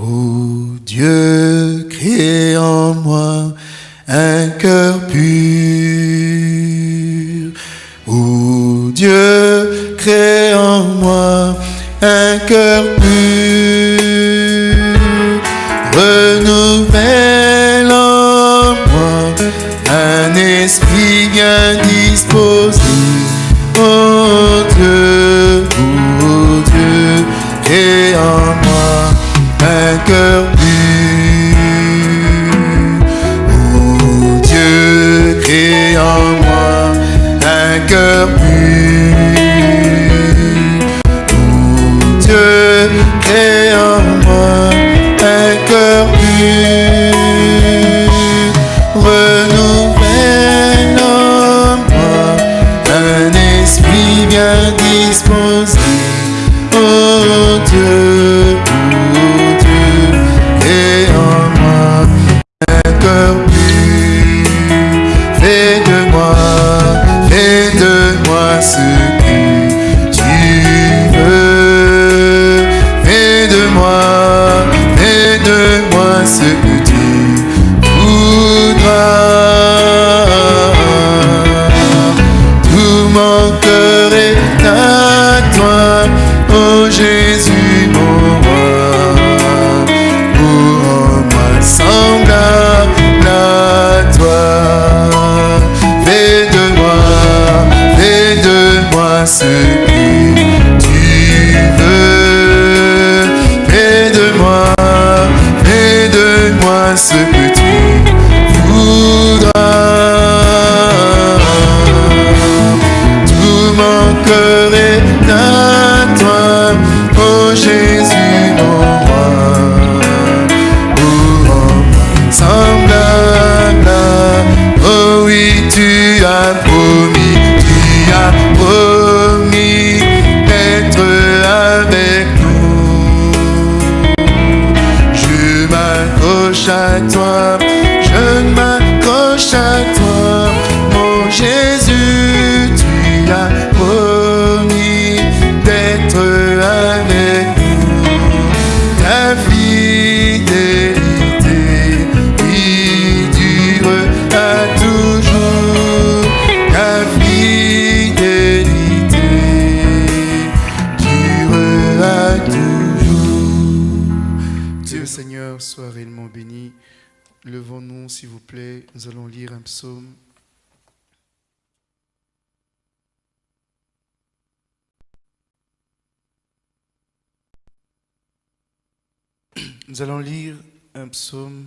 Ô Dieu, crée en moi un cœur pur. Ô Dieu, crée en moi un cœur pur. Cœur Nous allons lire un psaume.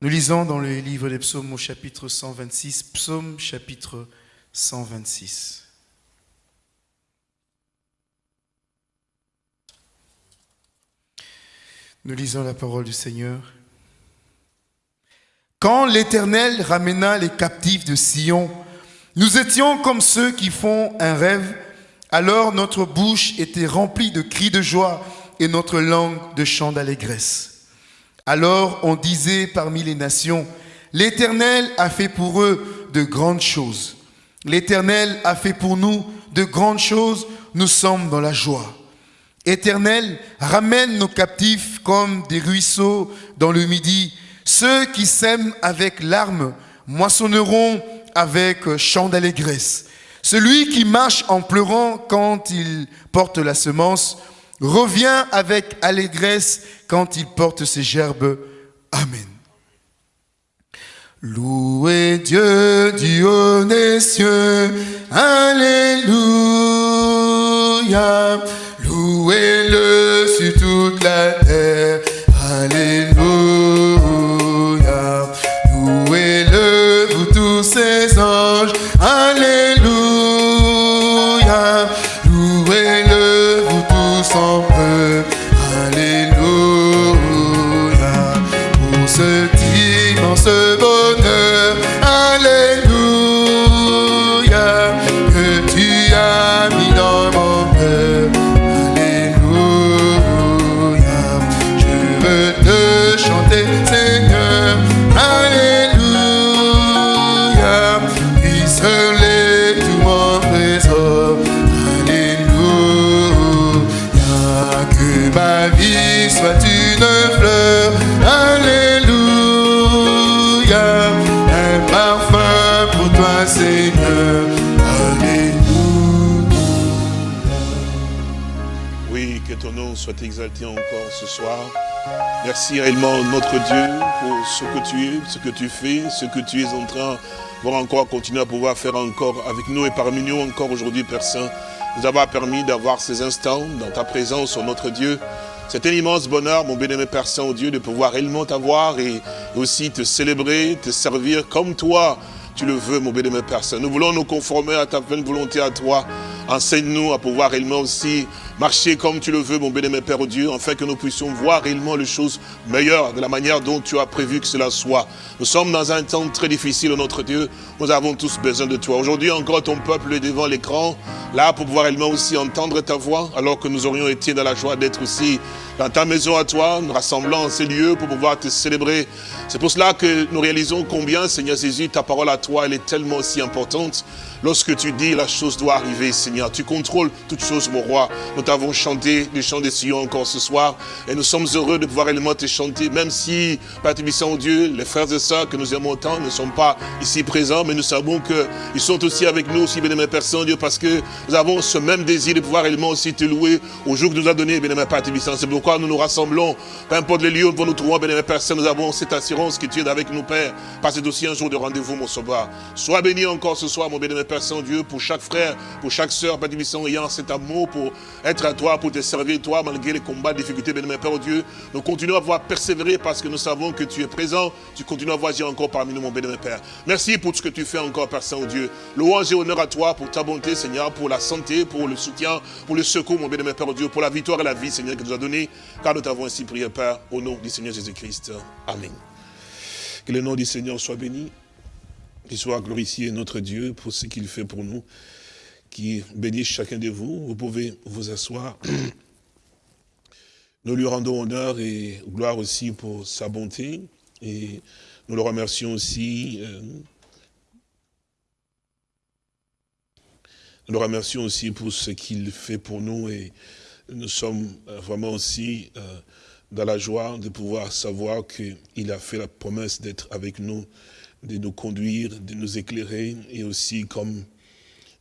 Nous lisons dans le livre des psaumes au chapitre 126, psaume chapitre 126. Nous lisons la parole du Seigneur. Quand l'Éternel ramena les captifs de Sion, nous étions comme ceux qui font un rêve. Alors notre bouche était remplie de cris de joie et notre langue de chants d'allégresse. Alors on disait parmi les nations, l'Éternel a fait pour eux de grandes choses. L'Éternel a fait pour nous de grandes choses, nous sommes dans la joie. Éternel, ramène nos captifs comme des ruisseaux dans le midi. Ceux qui sèment avec larmes moissonneront avec chant d'allégresse. Celui qui marche en pleurant quand il porte la semence revient avec allégresse quand il porte ses gerbes. Amen. Louez Dieu haut des cieux. Alléluia. Louez-le sur toute la terre. Alléluia. Exalté encore ce soir. Merci réellement notre Dieu pour ce que tu es, ce que tu fais, ce que tu es en train de encore continuer à pouvoir faire encore avec nous et parmi nous encore aujourd'hui, Père Saint. Nous avoir permis d'avoir ces instants dans ta présence, oh notre Dieu. C'est un immense bonheur, mon bien-aimé Père Saint, oh Dieu, de pouvoir réellement t'avoir et aussi te célébrer, te servir comme toi, tu le veux, mon bien-aimé Père Saint. Nous voulons nous conformer à ta pleine volonté à toi. Enseigne-nous à pouvoir réellement aussi marcher comme tu le veux, mon bien-aimé Père Dieu, afin que nous puissions voir réellement les choses meilleures de la manière dont tu as prévu que cela soit. Nous sommes dans un temps très difficile, notre Dieu. Nous avons tous besoin de toi. Aujourd'hui encore, ton peuple est devant l'écran, là pour pouvoir réellement aussi entendre ta voix, alors que nous aurions été dans la joie d'être aussi dans ta maison à toi, nous rassemblant en ces lieux pour pouvoir te célébrer. C'est pour cela que nous réalisons combien, Seigneur Jésus, ta parole à toi, elle est tellement aussi importante. Lorsque tu dis la chose doit arriver, Seigneur, tu contrôles toutes choses, mon roi. Nous t'avons chanté du chant des Sion encore ce soir et nous sommes heureux de pouvoir également te chanter, même si, Père Tébissant, Dieu, les frères et sœurs que nous aimons tant ne sont pas ici présents, mais nous savons qu'ils sont aussi avec nous, aussi, bien Père Saint-Dieu, parce que nous avons ce même désir de pouvoir également aussi te louer au jour que nous a donné, bien Père. C'est pourquoi nous nous rassemblons, peu importe les lieux où nous trouvons, bien Père Saint, nous avons cette assurance que tu es avec nous, Père, parce que c'est aussi un jour de rendez-vous, mon sauveur. Sois béni encore ce soir, mon bien Père Saint-Dieu, pour chaque frère, pour chaque sœur, Père Tébissant, ayant cet amour pour être à toi, pour te servir, toi, malgré les combats, les difficultés, bien Père Dieu. Nous continuons à voir persévérer parce que nous savons que tu es présent, tu continues à voir encore parmi nous, mon bien Père. Merci pour tout ce que tu fais encore, Père Saint-Dieu. Louange et honneur à toi pour ta bonté, Seigneur, pour la santé, pour le soutien, pour le secours, mon bien Père Dieu, pour la victoire et la vie, Seigneur, que tu nous as donné, car nous t'avons ainsi prié, Père, au nom du Seigneur Jésus-Christ. Amen. Que le nom du Seigneur soit béni. Qu'il soit glorifié notre Dieu pour ce qu'il fait pour nous. Qui bénisse chacun de vous. Vous pouvez vous asseoir. Nous lui rendons honneur et gloire aussi pour sa bonté. Et nous le remercions aussi. Euh, nous le remercions aussi pour ce qu'il fait pour nous. Et nous sommes vraiment aussi euh, dans la joie de pouvoir savoir qu'il a fait la promesse d'être avec nous de nous conduire, de nous éclairer, et aussi comme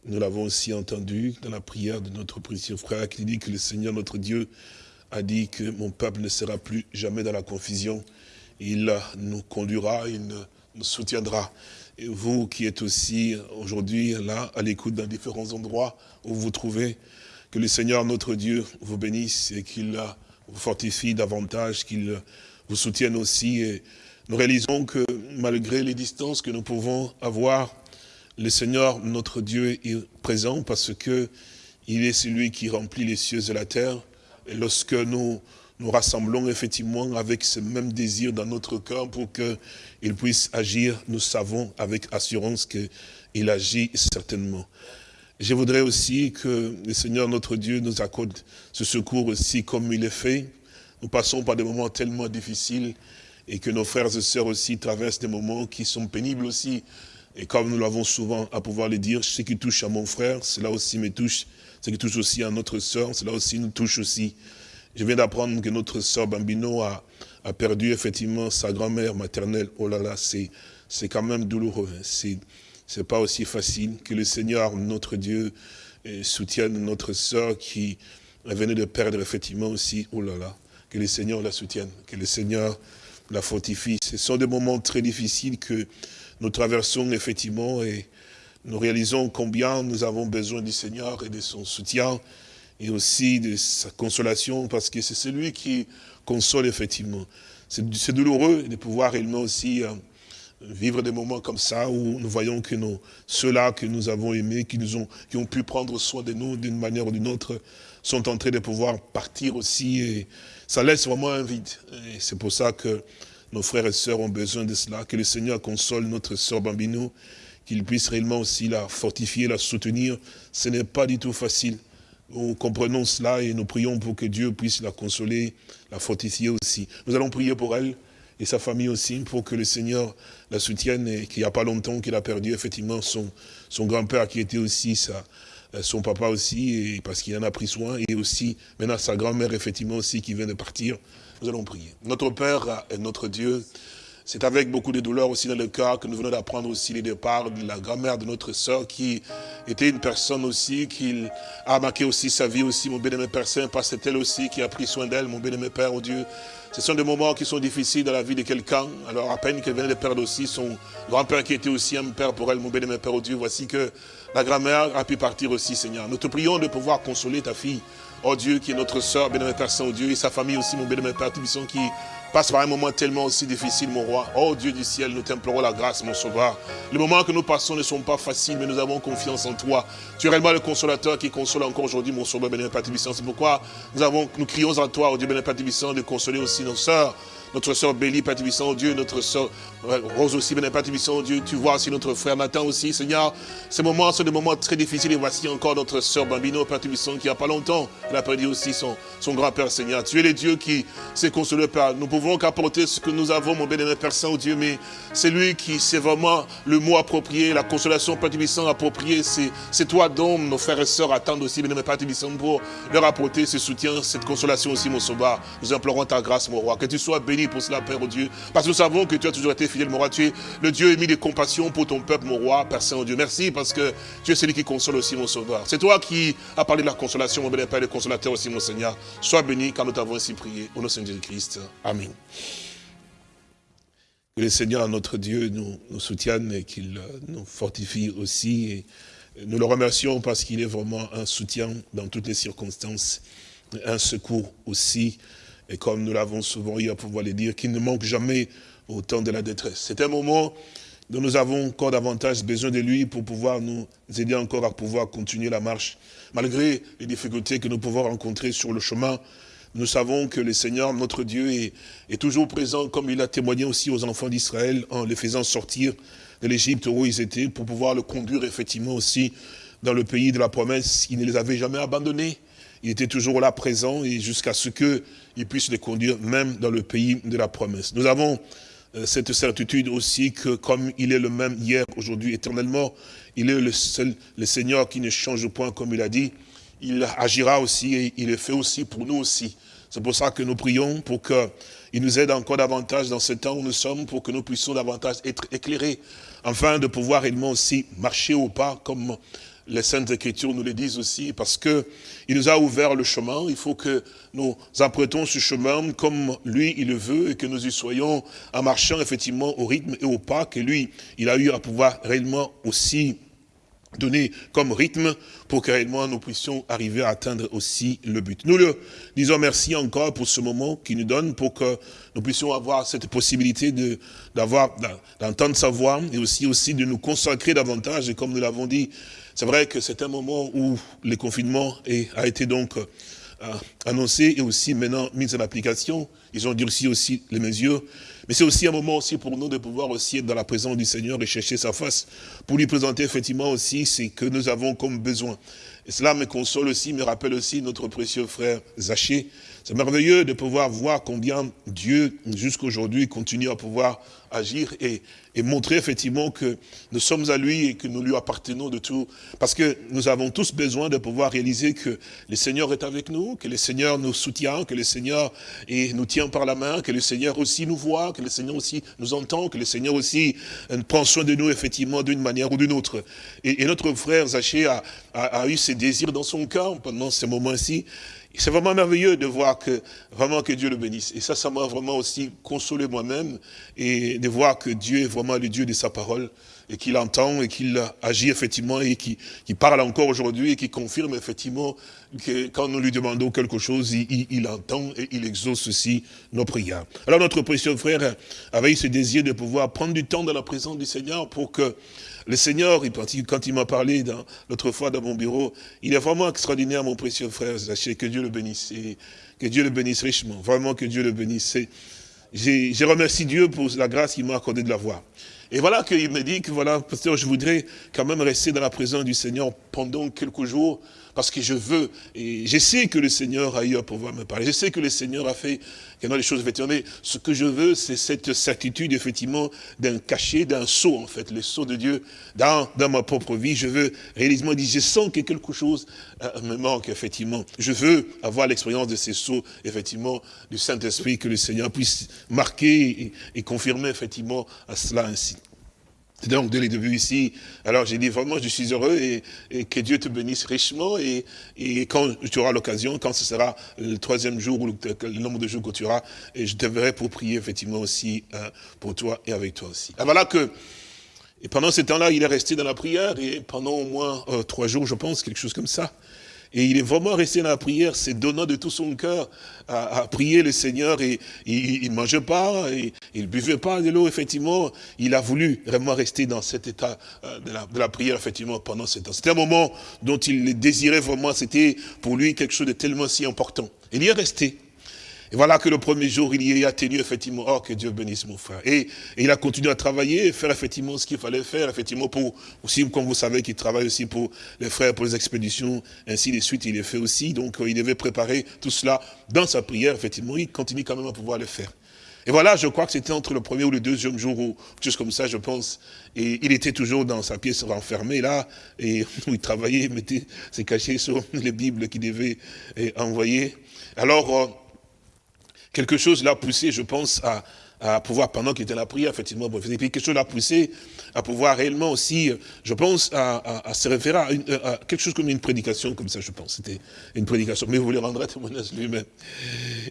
nous l'avons aussi entendu dans la prière de notre précieux frère, qui dit que le Seigneur notre Dieu a dit que mon peuple ne sera plus jamais dans la confusion. Il nous conduira, il nous soutiendra. Et vous qui êtes aussi aujourd'hui là, à l'écoute dans différents endroits où vous vous trouvez, que le Seigneur notre Dieu vous bénisse et qu'il vous fortifie davantage, qu'il vous soutienne aussi. Et nous réalisons que malgré les distances que nous pouvons avoir, le Seigneur, notre Dieu, est présent parce que il est celui qui remplit les cieux et la terre. Et lorsque nous nous rassemblons effectivement avec ce même désir dans notre cœur pour qu'il puisse agir, nous savons avec assurance qu'il agit certainement. Je voudrais aussi que le Seigneur, notre Dieu, nous accorde ce secours aussi comme il est fait. Nous passons par des moments tellement difficiles et que nos frères et sœurs aussi traversent des moments qui sont pénibles aussi. Et comme nous l'avons souvent à pouvoir le dire, ce qui touche à mon frère, cela aussi me touche. Ce qui touche aussi à notre sœur, cela aussi nous touche aussi. Je viens d'apprendre que notre sœur Bambino a, perdu effectivement sa grand-mère maternelle. Oh là là, c'est quand même douloureux. Hein. C'est c'est pas aussi facile. Que le Seigneur, notre Dieu, soutienne notre sœur qui venait de perdre effectivement aussi. Oh là là, que le Seigneur la soutienne. Que le Seigneur la fortifie. Ce sont des moments très difficiles que nous traversons effectivement et nous réalisons combien nous avons besoin du Seigneur et de son soutien et aussi de sa consolation parce que c'est celui qui console effectivement. C'est douloureux de pouvoir réellement aussi euh, vivre des moments comme ça où nous voyons que ceux-là que nous avons aimés, qui, nous ont, qui ont pu prendre soin de nous d'une manière ou d'une autre, sont en train de pouvoir partir aussi. Et ça laisse vraiment un vide. Et c'est pour ça que nos frères et sœurs ont besoin de cela, que le Seigneur console notre sœur Bambino, qu'il puisse réellement aussi la fortifier, la soutenir. Ce n'est pas du tout facile. Nous comprenons cela et nous prions pour que Dieu puisse la consoler, la fortifier aussi. Nous allons prier pour elle et sa famille aussi, pour que le Seigneur la soutienne et qu'il n'y a pas longtemps qu'il a perdu effectivement son, grand-père qui était aussi sa, euh, son papa aussi, parce qu'il en a pris soin, et aussi maintenant sa grand-mère effectivement aussi qui vient de partir. Nous allons prier. Notre Père et notre Dieu, C'est avec beaucoup de douleur aussi dans le cœur que nous venons d'apprendre aussi les départs de la grand-mère de notre sœur qui était une personne aussi qui a marqué aussi sa vie aussi, mon bien-aimé Père Saint, parce que c'est elle aussi qui a pris soin d'elle, mon bien-aimé Père, oh Dieu. Ce sont des moments qui sont difficiles dans la vie de quelqu'un. Alors à peine qu'elle venait de perdre aussi son grand-père qui était aussi un père pour elle, mon bien-aimé Père, oh Dieu. Voici que la grand-mère a pu partir aussi, Seigneur. Nous te prions de pouvoir consoler ta fille, oh Dieu, qui est notre soeur, bien-aimé Père Saint, oh Dieu, et sa famille aussi, mon bien-aimé Père, Tubisson, qui passe par un moment tellement aussi difficile, mon roi. Oh Dieu du ciel, nous t'implorons la grâce, mon sauveur. Les moments que nous passons ne sont pas faciles, mais nous avons confiance en toi. Tu es réellement le consolateur qui console encore aujourd'hui, mon sauveur, béni Père C'est pourquoi nous, avons, nous crions à toi, oh Dieu béni Père de consoler aussi nos sœurs, notre soeur Béli, Père oh Dieu, notre soeur Rose aussi, Béni Père Dieu, tu vois aussi notre frère Nathan aussi, Seigneur. Ces moments sont des moments très difficiles et voici encore notre soeur Bambino, Père qui il n'y a pas longtemps, elle a perdu aussi son, son grand-père, Seigneur. Tu es le Dieu qui s'est consolé, Père. Nous pouvons qu'apporter ce que nous avons, mon bénémoine Père Saint, oh mais c'est lui qui, c'est vraiment le mot approprié, la consolation, Père appropriée. C'est toi dont nos frères et sœurs attendent aussi, bénémoine Père pour leur apporter ce soutien, cette consolation aussi, mon sauveur. Nous implorons ta grâce, mon roi. Que tu sois béni pour cela, Père, oh Dieu. Parce que nous savons que tu as toujours été fidèle, mon roi. Tu es le Dieu émis de compassion pour ton peuple, mon roi, Père Saint, oh Dieu. Merci parce que tu es celui qui console aussi, mon sauveur. C'est toi qui as parlé de la consolation, mon bénémoine Père, le consolateur aussi, mon Seigneur. Sois béni car nous t'avons ainsi prié. Au nom de Jésus-Christ. Amen. Que le Seigneur, notre Dieu, nous, soutienne et qu'il euh, nous fortifie aussi. Nous le remercions parce qu'il est vraiment un soutien dans toutes les circonstances, un secours aussi. Et comme nous l'avons souvent eu à pouvoir le dire, qu'il ne manque jamais au temps de la détresse. C'est un moment dont nous avons encore davantage besoin de lui pour pouvoir nous aider encore à pouvoir continuer la marche. Malgré les difficultés que nous pouvons rencontrer sur le chemin, nous savons que le Seigneur, notre Dieu, est, toujours présent, comme il a témoigné aussi aux enfants d'Israël, en les faisant sortir de l'Égypte où ils étaient, pour pouvoir le conduire effectivement aussi dans le pays de la promesse. Il ne les avait jamais abandonnés. Il était toujours là présent et jusqu'à ce qu'il puisse les conduire même dans le pays de la promesse. Nous avons cette certitude aussi que comme il est le même hier, aujourd'hui, éternellement, il est le seul, le Seigneur qui ne change point comme il a dit il agira aussi et il le fait aussi pour nous aussi. C'est pour ça que nous prions pour qu'il nous aide encore davantage dans ce temps où nous sommes, pour que nous puissions davantage être éclairés, afin de pouvoir réellement aussi marcher au pas, comme les Saintes Écritures nous le disent aussi, parce que il nous a ouvert le chemin, il faut que nous apprêtons ce chemin comme lui, il le veut, et que nous y soyons en marchant effectivement au rythme et au pas que lui, il a eu à pouvoir réellement aussi donner comme rythme pour que réellement nous puissions arriver à atteindre aussi le but. Nous le disons merci encore pour ce moment qu'il nous donne pour que nous puissions avoir cette possibilité de d'avoir d'entendre sa voix et aussi aussi de nous consacrer davantage et comme nous l'avons dit, c'est vrai que c'est un moment où le confinement a été donc euh, annoncé et aussi maintenant mis en application. Ils ont durci aussi les mesures mais c'est aussi un moment aussi pour nous de pouvoir aussi être dans la présence du Seigneur et chercher sa face, pour lui présenter effectivement aussi ce que nous avons comme besoin. Et cela me console aussi, me rappelle aussi notre précieux frère Zaché. C'est merveilleux de pouvoir voir combien Dieu, jusqu'aujourd'hui, continue à pouvoir agir et, et, montrer effectivement que nous sommes à lui et que nous lui appartenons de tout. Parce que nous avons tous besoin de pouvoir réaliser que le Seigneur est avec nous, que le Seigneur nous soutient, que le Seigneur nous tient par la main, que le Seigneur aussi nous voit, que le Seigneur aussi nous entend, que le Seigneur aussi euh, prend soin de nous effectivement d'une manière ou d'une autre. Et, et, notre frère Zaché a, a, a eu ses désirs dans son cœur pendant ces moments-ci. C'est vraiment merveilleux de voir que, vraiment que Dieu le bénisse. Et ça, ça m'a vraiment aussi consolé moi-même et de voir que Dieu est vraiment le Dieu de sa parole et qu'il entend et qu'il agit effectivement et qui, parle encore aujourd'hui et qui confirme effectivement que quand nous lui demandons quelque chose, il, il, entend et il exauce aussi nos prières. Alors notre précieux frère avait eu ce désir de pouvoir prendre du temps dans la présence du Seigneur pour que le Seigneur, quand il m'a parlé l'autre fois dans mon bureau, il est vraiment extraordinaire, mon précieux frère. Sachez que Dieu le bénisse. Que Dieu le bénisse richement. Vraiment que Dieu le bénisse. J'ai remercié Dieu pour la grâce qu'il m'a accordé de la voir. Et voilà qu'il me dit que voilà, pasteur, je voudrais quand même rester dans la présence du Seigneur pendant quelques jours, parce que je veux, et je sais que le Seigneur a eu à pouvoir me parler, je sais que le Seigneur a fait a des choses, effectivement, mais ce que je veux, c'est cette certitude, effectivement, d'un cachet, d'un saut, en fait, le saut de Dieu dans, ma propre vie. Je veux réalisement dire, je sens que quelque chose euh, me manque, effectivement. Je veux avoir l'expérience de ces sauts, effectivement, du Saint-Esprit, que le Seigneur puisse marquer et confirmer, effectivement, à cela ainsi. Donc, dès le début ici, alors j'ai dit vraiment, je suis heureux et, que Dieu te bénisse richement et, et quand tu auras l'occasion, quand ce sera le troisième jour ou le, nombre de jours que tu auras, et je te verrai pour prier effectivement aussi hein, pour toi et avec toi aussi. Alors voilà que, et pendant ce temps-là, il est resté dans la prière et pendant au moins euh, trois jours, je pense, quelque chose comme ça. Et il est vraiment resté dans la prière, c'est donnant de tout son cœur à, prier le Seigneur. Et, il ne mangeait pas, il ne buvait pas de l'eau, effectivement. Il a voulu vraiment rester dans cet état euh, de la, de la prière, effectivement, pendant ce temps. C'était un moment dont il désirait vraiment, c'était pour lui quelque chose de tellement si important. Il y est resté. Et voilà que le premier jour, il y a tenu effectivement, oh que Dieu bénisse mon frère. Et, il a continué à travailler, faire effectivement ce qu'il fallait faire, effectivement pour, aussi comme vous savez qu'il travaille aussi pour les frères, pour les expéditions, ainsi de suite, il est fait aussi. Donc euh, il devait préparer tout cela dans sa prière, effectivement, il continue quand même à pouvoir le faire. Et voilà, je crois que c'était entre le premier ou le deuxième jour, ou chose comme ça, je pense. Et il était toujours dans sa pièce renfermée, là, et où il travaillait, il mettait ses cachets sur les Bibles qu'il devait eh, envoyer. Alors, euh, quelque chose l'a poussé, je pense, à, à pouvoir, pendant qu'il était à la prière, effectivement, et puis quelque chose l'a poussé à pouvoir réellement aussi, je pense, à, à, se référer à, quelque chose comme une prédication, comme ça, je pense. C'était une prédication, mais vous le rendrez témoignage lui-même.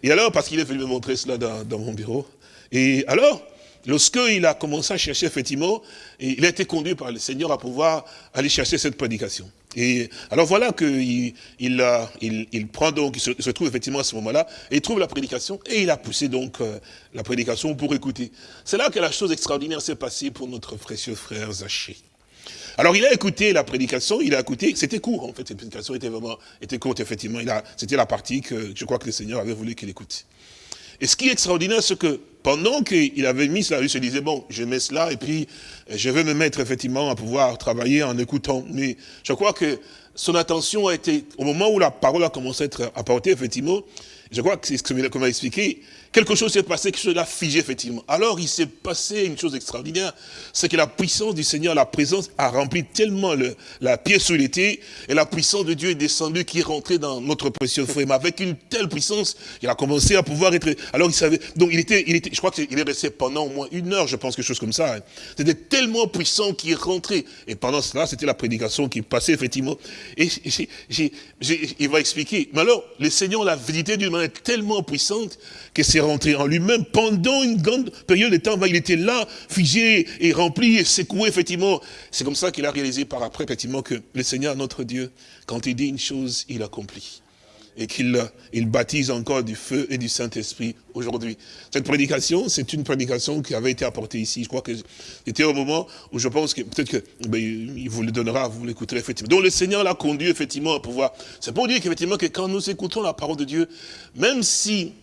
Et alors, parce qu'il est venu me montrer cela dans, dans mon bureau, et alors, lorsqu'il a commencé à chercher, effectivement, il a été conduit par le Seigneur à pouvoir aller chercher cette prédication. Et alors voilà qu'il il, il, prend donc, il se, trouve effectivement à ce moment-là, et il trouve la prédication, et il a poussé donc euh, la prédication pour écouter. C'est là que la chose extraordinaire s'est passée pour notre précieux frère Zaché. Alors il a écouté la prédication, il a écouté, c'était court en fait, cette prédication était vraiment, était courte effectivement, c'était la partie que je crois que le Seigneur avait voulu qu'il écoute. Et ce qui est extraordinaire, c'est que pendant qu'il avait mis cela, il se disait, bon, je mets cela, et puis je vais me mettre effectivement à pouvoir travailler en écoutant. Mais je crois que son attention a été, au moment où la parole a commencé à être apportée, effectivement, je crois que c'est ce que m'a expliqué, quelque chose s'est passé, quelque chose l'a figé, effectivement. Alors, il s'est passé une chose extraordinaire, c'est que la puissance du Seigneur, la présence, a rempli tellement le, la pièce où il était, et la puissance de Dieu est descendue, qui est rentrée dans notre précieux frère. Mais avec une telle puissance, il a commencé à pouvoir être... Alors, il savait... Donc, il était... Il était je crois qu'il est resté pendant au moins une heure, je pense, quelque chose comme ça. Hein. C'était tellement puissant qu'il est rentré. Et pendant cela, c'était la prédication qui passait, effectivement. Et il va expliquer. Mais alors, le Seigneur l'a visité d'une manière tellement puissante que c'est rentré en lui-même pendant une grande période de temps. Il était là, figé et rempli et secoué, effectivement. C'est comme ça qu'il a réalisé par après, effectivement, que le Seigneur, notre Dieu, quand il dit une chose, il accomplit. Et qu'il il baptise encore du feu et du Saint-Esprit aujourd'hui. Cette prédication, c'est une prédication qui avait été apportée ici. Je crois que c'était au moment où je pense que peut-être que ben, il vous le donnera, vous l'écouterez effectivement. Donc le Seigneur l'a conduit effectivement à pouvoir. C'est pour dire qu'effectivement que quand nous écoutons la parole de Dieu, même si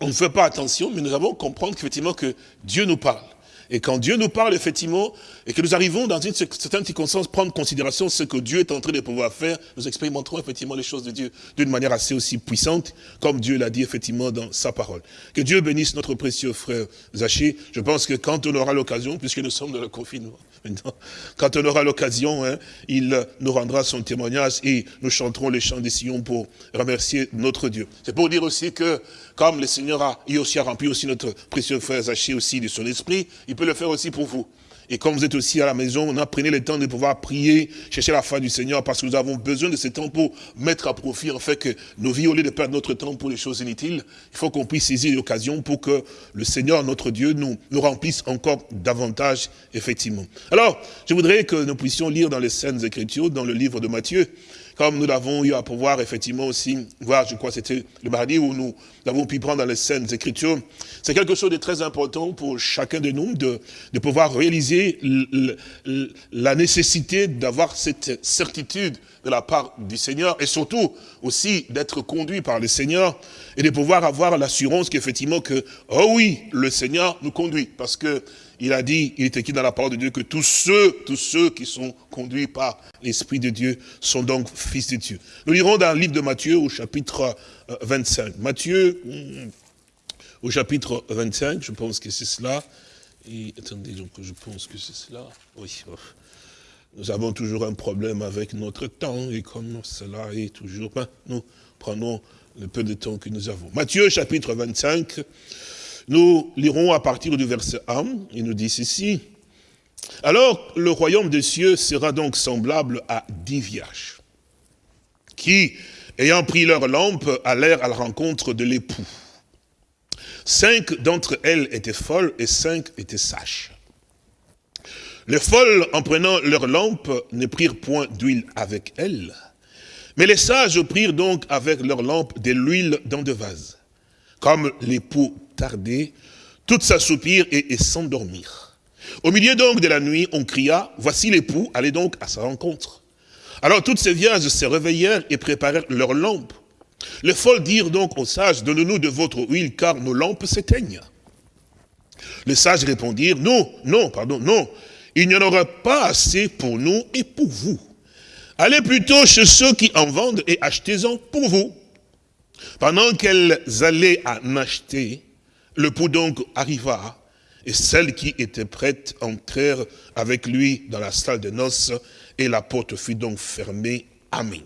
on ne fait pas attention, mais nous avons comprendre qu'effectivement que Dieu nous parle. Et quand Dieu nous parle, effectivement, et que nous arrivons dans une certaine circonstance, prendre en considération ce que Dieu est en train de pouvoir faire, nous expérimenterons effectivement les choses de Dieu d'une manière assez aussi puissante, comme Dieu l'a dit effectivement dans sa parole. Que Dieu bénisse notre précieux frère Zaché. Je pense que quand on aura l'occasion, puisque nous sommes dans le confinement, quand on aura l'occasion, hein, il nous rendra son témoignage et nous chanterons les chants des sillons pour remercier notre Dieu. C'est pour dire aussi que, comme le Seigneur a, aussi rempli aussi notre précieux frère Zaché aussi de son esprit, il peut le faire aussi pour vous. Et comme vous êtes aussi à la maison, on pris le temps de pouvoir prier, chercher la foi du Seigneur, parce que nous avons besoin de ce temps pour mettre à profit, en fait, que nos vies, au lieu de perdre notre temps pour les choses inutiles, il faut qu'on puisse saisir l'occasion pour que le Seigneur, notre Dieu, nous, nous remplisse encore davantage, effectivement. Alors, je voudrais que nous puissions lire dans les scènes Écritures, dans le livre de Matthieu, comme nous l'avons eu à pouvoir effectivement aussi voir, je crois c'était le mardi où nous avons pu prendre dans les scènes écritures, c'est quelque chose de très important pour chacun de nous de, de pouvoir réaliser la nécessité d'avoir cette certitude de la part du Seigneur et surtout aussi d'être conduit par le Seigneur et de pouvoir avoir l'assurance qu'effectivement que, oh oui, le Seigneur nous conduit. Parce que il a dit, il est écrit dans la parole de Dieu que tous ceux, tous ceux qui sont conduits par l'Esprit de Dieu sont donc fils de Dieu. Nous lirons dans le livre de Matthieu au chapitre 25. Euh, Matthieu, hmm, au chapitre 25, je pense que c'est cela. Et attendez, donc je pense que c'est cela. Oui. Nous avons toujours un problème avec notre temps, et comme cela est toujours, ben, nous prenons le peu de temps que nous avons. Matthieu chapitre 25, nous lirons à partir du verset 1, il nous dit ceci. Alors le royaume des cieux sera donc semblable à dix vierges, qui, ayant pris leur lampe, allèrent à la rencontre de l'époux. Cinq d'entre elles étaient folles et cinq étaient sages. Les folles, en prenant leur lampe, ne prirent point d'huile avec elles. Mais les sages prirent donc avec leur lampe de l'huile dans des vases. Comme l'époux tardait, toutes s'assoupirent et, s'endormirent. Au milieu donc de la nuit, on cria, voici l'époux, allez donc à sa rencontre. Alors toutes ces vierges se réveillèrent et préparèrent leurs lampes. Les folles dirent donc aux sages, donnez-nous de votre huile, car nos lampes s'éteignent. Les sages répondirent, non, non, pardon, non, il n'y en aura pas assez pour nous et pour vous. Allez plutôt chez ceux qui en vendent et achetez-en pour vous. Pendant qu'elles allaient en acheter, le pou donc arriva, et celles qui étaient prêtes entrèrent avec lui dans la salle de noces, et la porte fut donc fermée. Amen.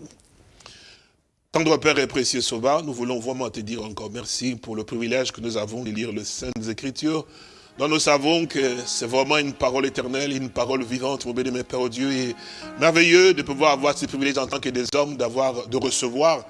Tendre Père et précieux Sauveur, nous voulons vraiment te dire encore merci pour le privilège que nous avons de lire les Saintes Écritures, dont nous savons que c'est vraiment une parole éternelle, une parole vivante, mon béni, Père Dieu, et merveilleux de pouvoir avoir ce privilège en tant que des hommes, d'avoir, de recevoir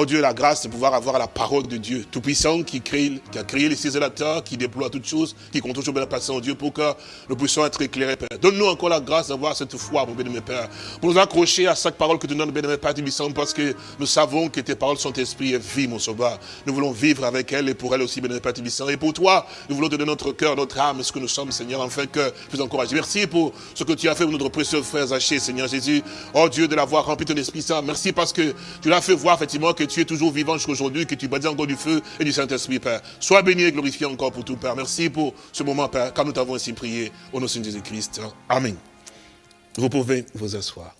Oh Dieu, la grâce de pouvoir avoir la parole de Dieu, tout-puissant, qui, qui a créé les cieux et la terre, qui déploie toutes choses, qui compte toujours bien la en Dieu, pour que nous puissions être éclairés, Père. Donne-nous encore la grâce d'avoir cette foi, mon bien-aimé Père, pour nous accrocher à chaque parole que tu donnes, bien-aimé Père, tout parce que nous savons que tes paroles sont esprit et vie, mon sauveur. Nous voulons vivre avec elle et pour elle aussi, bien-aimé Père, tout Et pour toi, nous voulons donner notre cœur, notre âme, ce que nous sommes, Seigneur, afin que tu nous encourages. Merci pour ce que tu as fait pour notre précieux frère Zaché, Seigneur Jésus. Oh Dieu, de l'avoir rempli ton Esprit Saint. Merci parce que tu l'as fait voir, effectivement, que tu es toujours vivant aujourd'hui, que tu bâtis encore du feu et du Saint-Esprit, Père. Sois béni et glorifié encore pour tout, Père. Merci pour ce moment, Père, car nous t'avons ainsi prié au nom de Jésus-Christ. Amen. Vous pouvez vous asseoir.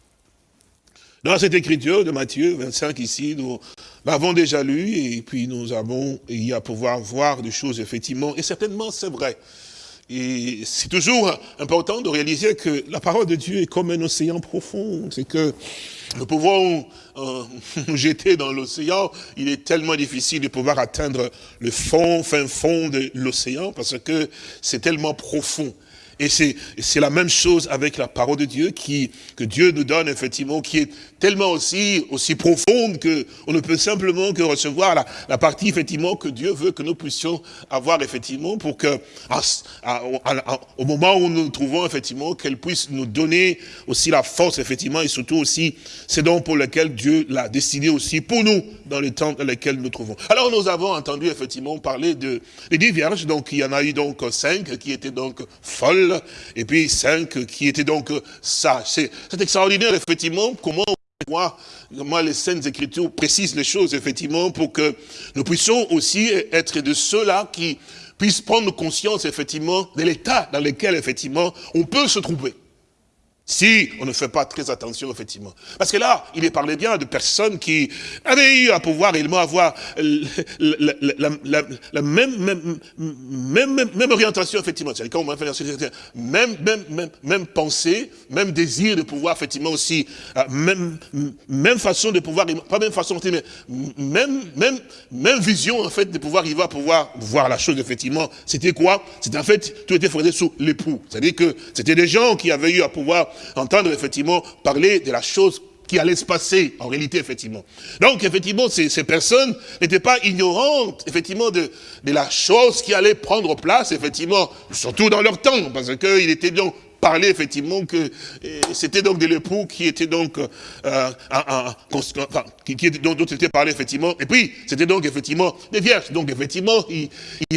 Dans cette écriture de Matthieu 25 ici, nous l'avons déjà lu et puis nous avons y à pouvoir voir des choses effectivement, et certainement c'est vrai. Et c'est toujours important de réaliser que la parole de Dieu est comme un océan profond. C'est que nous pouvons euh, jeter dans l'océan. Il est tellement difficile de pouvoir atteindre le fond, fin fond de l'océan parce que c'est tellement profond. Et c'est la même chose avec la parole de Dieu qui, que Dieu nous donne, effectivement, qui est tellement aussi, aussi profonde que on ne peut simplement que recevoir la, la partie, effectivement, que Dieu veut que nous puissions avoir, effectivement, pour que, au moment où nous nous trouvons, effectivement, qu'elle puisse nous donner aussi la force, effectivement, et surtout aussi, c'est donc pour lequel Dieu l'a décidé aussi pour nous, dans le temps dans lequel nous nous trouvons. Alors, nous avons entendu, effectivement, parler de, des dix vierges, donc il y en a eu donc cinq qui étaient donc folles, et puis cinq qui étaient donc sages. C'est extraordinaire, effectivement, comment voir comment les Saintes Écritures précisent les choses, effectivement, pour que nous puissions aussi être de ceux-là qui puissent prendre conscience, effectivement, de l'état dans lequel, effectivement, on peut se trouver. Si on ne fait pas très attention, effectivement. Parce que là, il est parlé bien de personnes qui avaient eu à pouvoir réellement avoir la, même, même, même, même, orientation, effectivement. C'est quand on même, même, même, même pensée, même désir de pouvoir, effectivement, aussi, euh, même, même façon de pouvoir, pas même façon, mais même, même, même vision, en fait, de pouvoir y voir, pouvoir voir la chose, effectivement. C'était quoi? C'était en fait, tout était fondé sur l'époux. C'est-à-dire que c'était des gens qui avaient eu à pouvoir entendre effectivement parler de la chose qui allait se passer, en réalité, effectivement. Donc, effectivement, ces, personnes n'étaient pas ignorantes, effectivement, de, de la chose qui allait prendre place, effectivement, surtout dans leur temps, parce qu'il était donc parler effectivement que c'était donc de l'époux qui était donc euh, qui, qui, dont, dont était parlé effectivement. Et puis c'était donc effectivement des vierges. Donc effectivement il,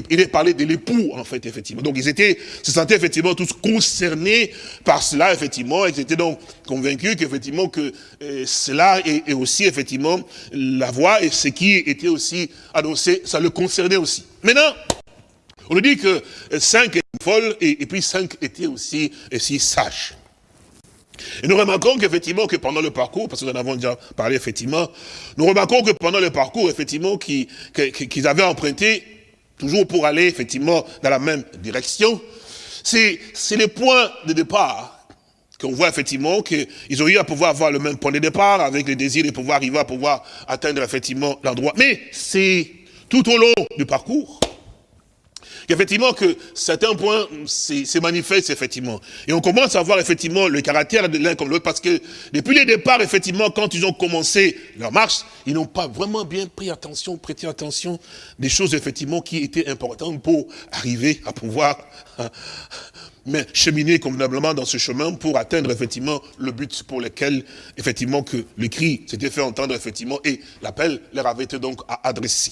il, est parlé de l'époux en fait effectivement. Donc ils étaient se sentaient effectivement tous concernés par cela effectivement. Ils étaient donc convaincus qu'effectivement que euh, cela est, aussi effectivement la voix et ce qui était aussi annoncé ça le concernait aussi. Maintenant on nous dit que cinq folles, et, puis cinq étaient aussi, sages. Et nous remarquons qu'effectivement, que pendant le parcours, parce que nous en avons déjà parlé, effectivement, nous remarquons que pendant le parcours, effectivement, qu'ils avaient emprunté, toujours pour aller, effectivement, dans la même direction, c'est les points de départ qu'on voit effectivement qu'ils ont eu à pouvoir avoir le même point de départ avec le désir de pouvoir arriver à pouvoir atteindre effectivement l'endroit. Mais c'est tout au long du parcours qu'effectivement que certains points se manifestent effectivement. Et on commence à voir effectivement le caractère de l'un comme l'autre parce que depuis le départ, effectivement, quand ils ont commencé leur marche, ils n'ont pas vraiment bien pris attention, prêté attention des choses effectivement qui étaient importantes pour arriver à pouvoir mais cheminer convenablement dans ce chemin pour atteindre effectivement le but pour lequel effectivement que le cri s'était fait entendre effectivement et l'appel leur avait été donc adressé.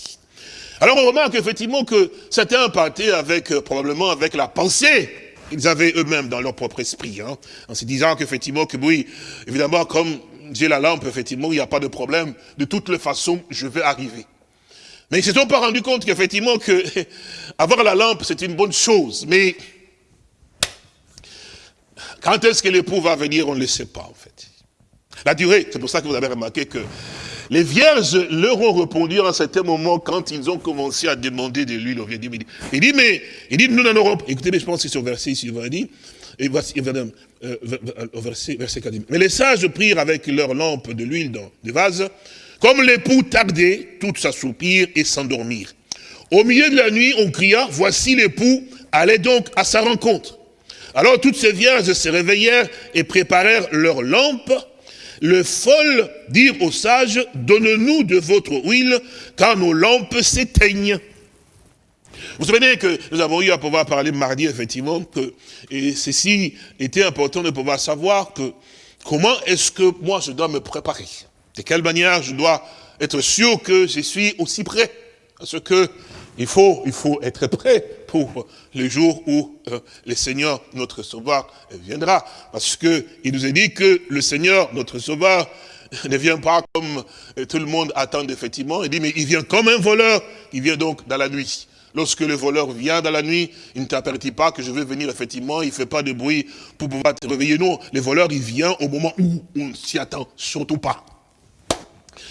Alors on remarque effectivement que certains partaient avec euh, probablement avec la pensée qu'ils avaient eux-mêmes dans leur propre esprit, hein, en se disant qu'effectivement que oui, évidemment comme j'ai la lampe, effectivement, il n'y a pas de problème, de toutes les façons, je vais arriver. Mais ils ne se sont pas rendus compte qu'effectivement que avoir la lampe, c'est une bonne chose, mais quand est-ce que l'époux va venir, on ne le sait pas, en fait. La durée, c'est pour ça que vous avez remarqué que les vierges leur ont répondu à un certain moment quand ils ont commencé à demander de l'huile. Il dit, mais, il dit, nous n'en aurons pas. Écoutez, je pense que c'est au verset ici, il dire, et voici, euh, au verset, verset 4. Mais les sages prirent avec leur lampe de l'huile dans des vases, comme l'époux tardait, toutes s'assoupirent et s'endormirent. Au milieu de la nuit, on cria, voici l'époux, allez donc à sa rencontre. Alors toutes ces vierges se réveillèrent et préparèrent leurs lampes. Le folles dirent aux sages, donne-nous de votre huile, car nos lampes s'éteignent. Vous savez que nous avons eu à pouvoir parler mardi, effectivement, que ceci était important de pouvoir savoir que comment est-ce que moi je dois me préparer? De quelle manière je dois être sûr que je suis aussi prêt. Parce que il faut, il faut être prêt pour le jour où euh, le Seigneur, notre Sauveur, viendra. Parce que il nous a dit que le Seigneur, notre Sauveur, ne vient pas comme euh, tout le monde attend effectivement. Il dit, mais il vient comme un voleur. Il vient donc dans la nuit. Lorsque le voleur vient dans la nuit, il ne t'apertit pas que je vais venir effectivement, il ne fait pas de bruit pour pouvoir te réveiller. Non, le voleur, il vient au moment où on ne s'y attend surtout pas.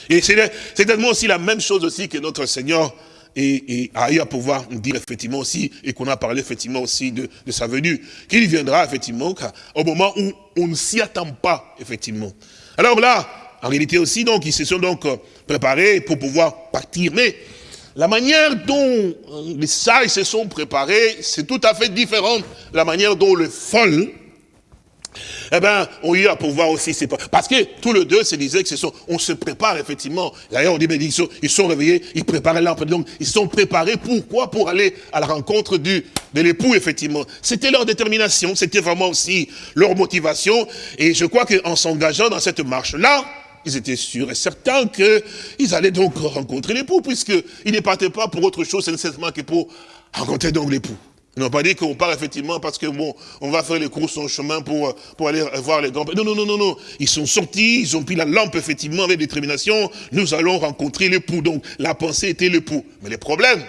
Et c'est certainement aussi la même chose aussi que notre Seigneur et, a eu à pouvoir dire effectivement aussi, et qu'on a parlé effectivement aussi de, sa venue, qu'il viendra effectivement au moment où on ne s'y attend pas, effectivement. Alors là, en réalité aussi, donc, ils se sont donc euh, préparés pour pouvoir partir. Mais la manière dont euh, les sages se sont préparés, c'est tout à fait différent de la manière dont le folle eh bien, on y a pour voir aussi, c'est parce que tous les deux se disaient que ce on se prépare effectivement. D'ailleurs, on dit, mais ils sont, ils sont réveillés, ils préparaient l'âme, donc ils sont préparés, pourquoi? Pour aller à la rencontre du, de l'époux, effectivement. C'était leur détermination, c'était vraiment aussi leur motivation, et je crois qu'en s'engageant dans cette marche-là, ils étaient sûrs et certains qu'ils allaient donc rencontrer l'époux, puisqu'ils ne partaient pas pour autre chose, nécessairement que pour rencontrer donc l'époux. Ils n'ont pas dit qu'on part effectivement parce que bon, on va faire les courses en chemin pour, pour aller voir les grands. Non, non, non, non, non. Ils sont sortis, ils ont pris la lampe effectivement avec détermination. Nous allons rencontrer l'époux. Donc la pensée était l'époux. Mais le problème,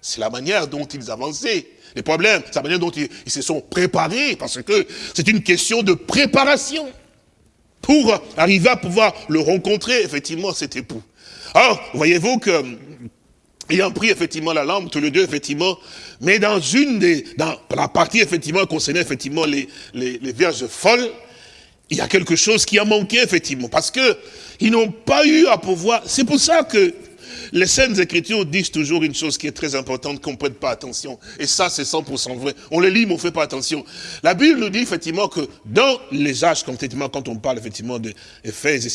c'est la manière dont ils avançaient. Les problèmes, c'est la manière dont ils, ils se sont préparés, parce que c'est une question de préparation pour arriver à pouvoir le rencontrer, effectivement, cet époux. Alors, voyez-vous que ayant pris effectivement la lampe, tous les deux, effectivement, mais dans une des, dans la partie, effectivement, concernant, effectivement, les, les, les vierges folles, il y a quelque chose qui a manqué, effectivement, parce que ils n'ont pas eu à pouvoir, c'est pour ça que les Saintes Écritures disent toujours une chose qui est très importante, qu'on ne prête pas attention. Et ça, c'est 100% vrai. On le lit, mais on ne fait pas attention. La Bible nous dit effectivement que dans les âges, quand on parle effectivement d'Éphèse et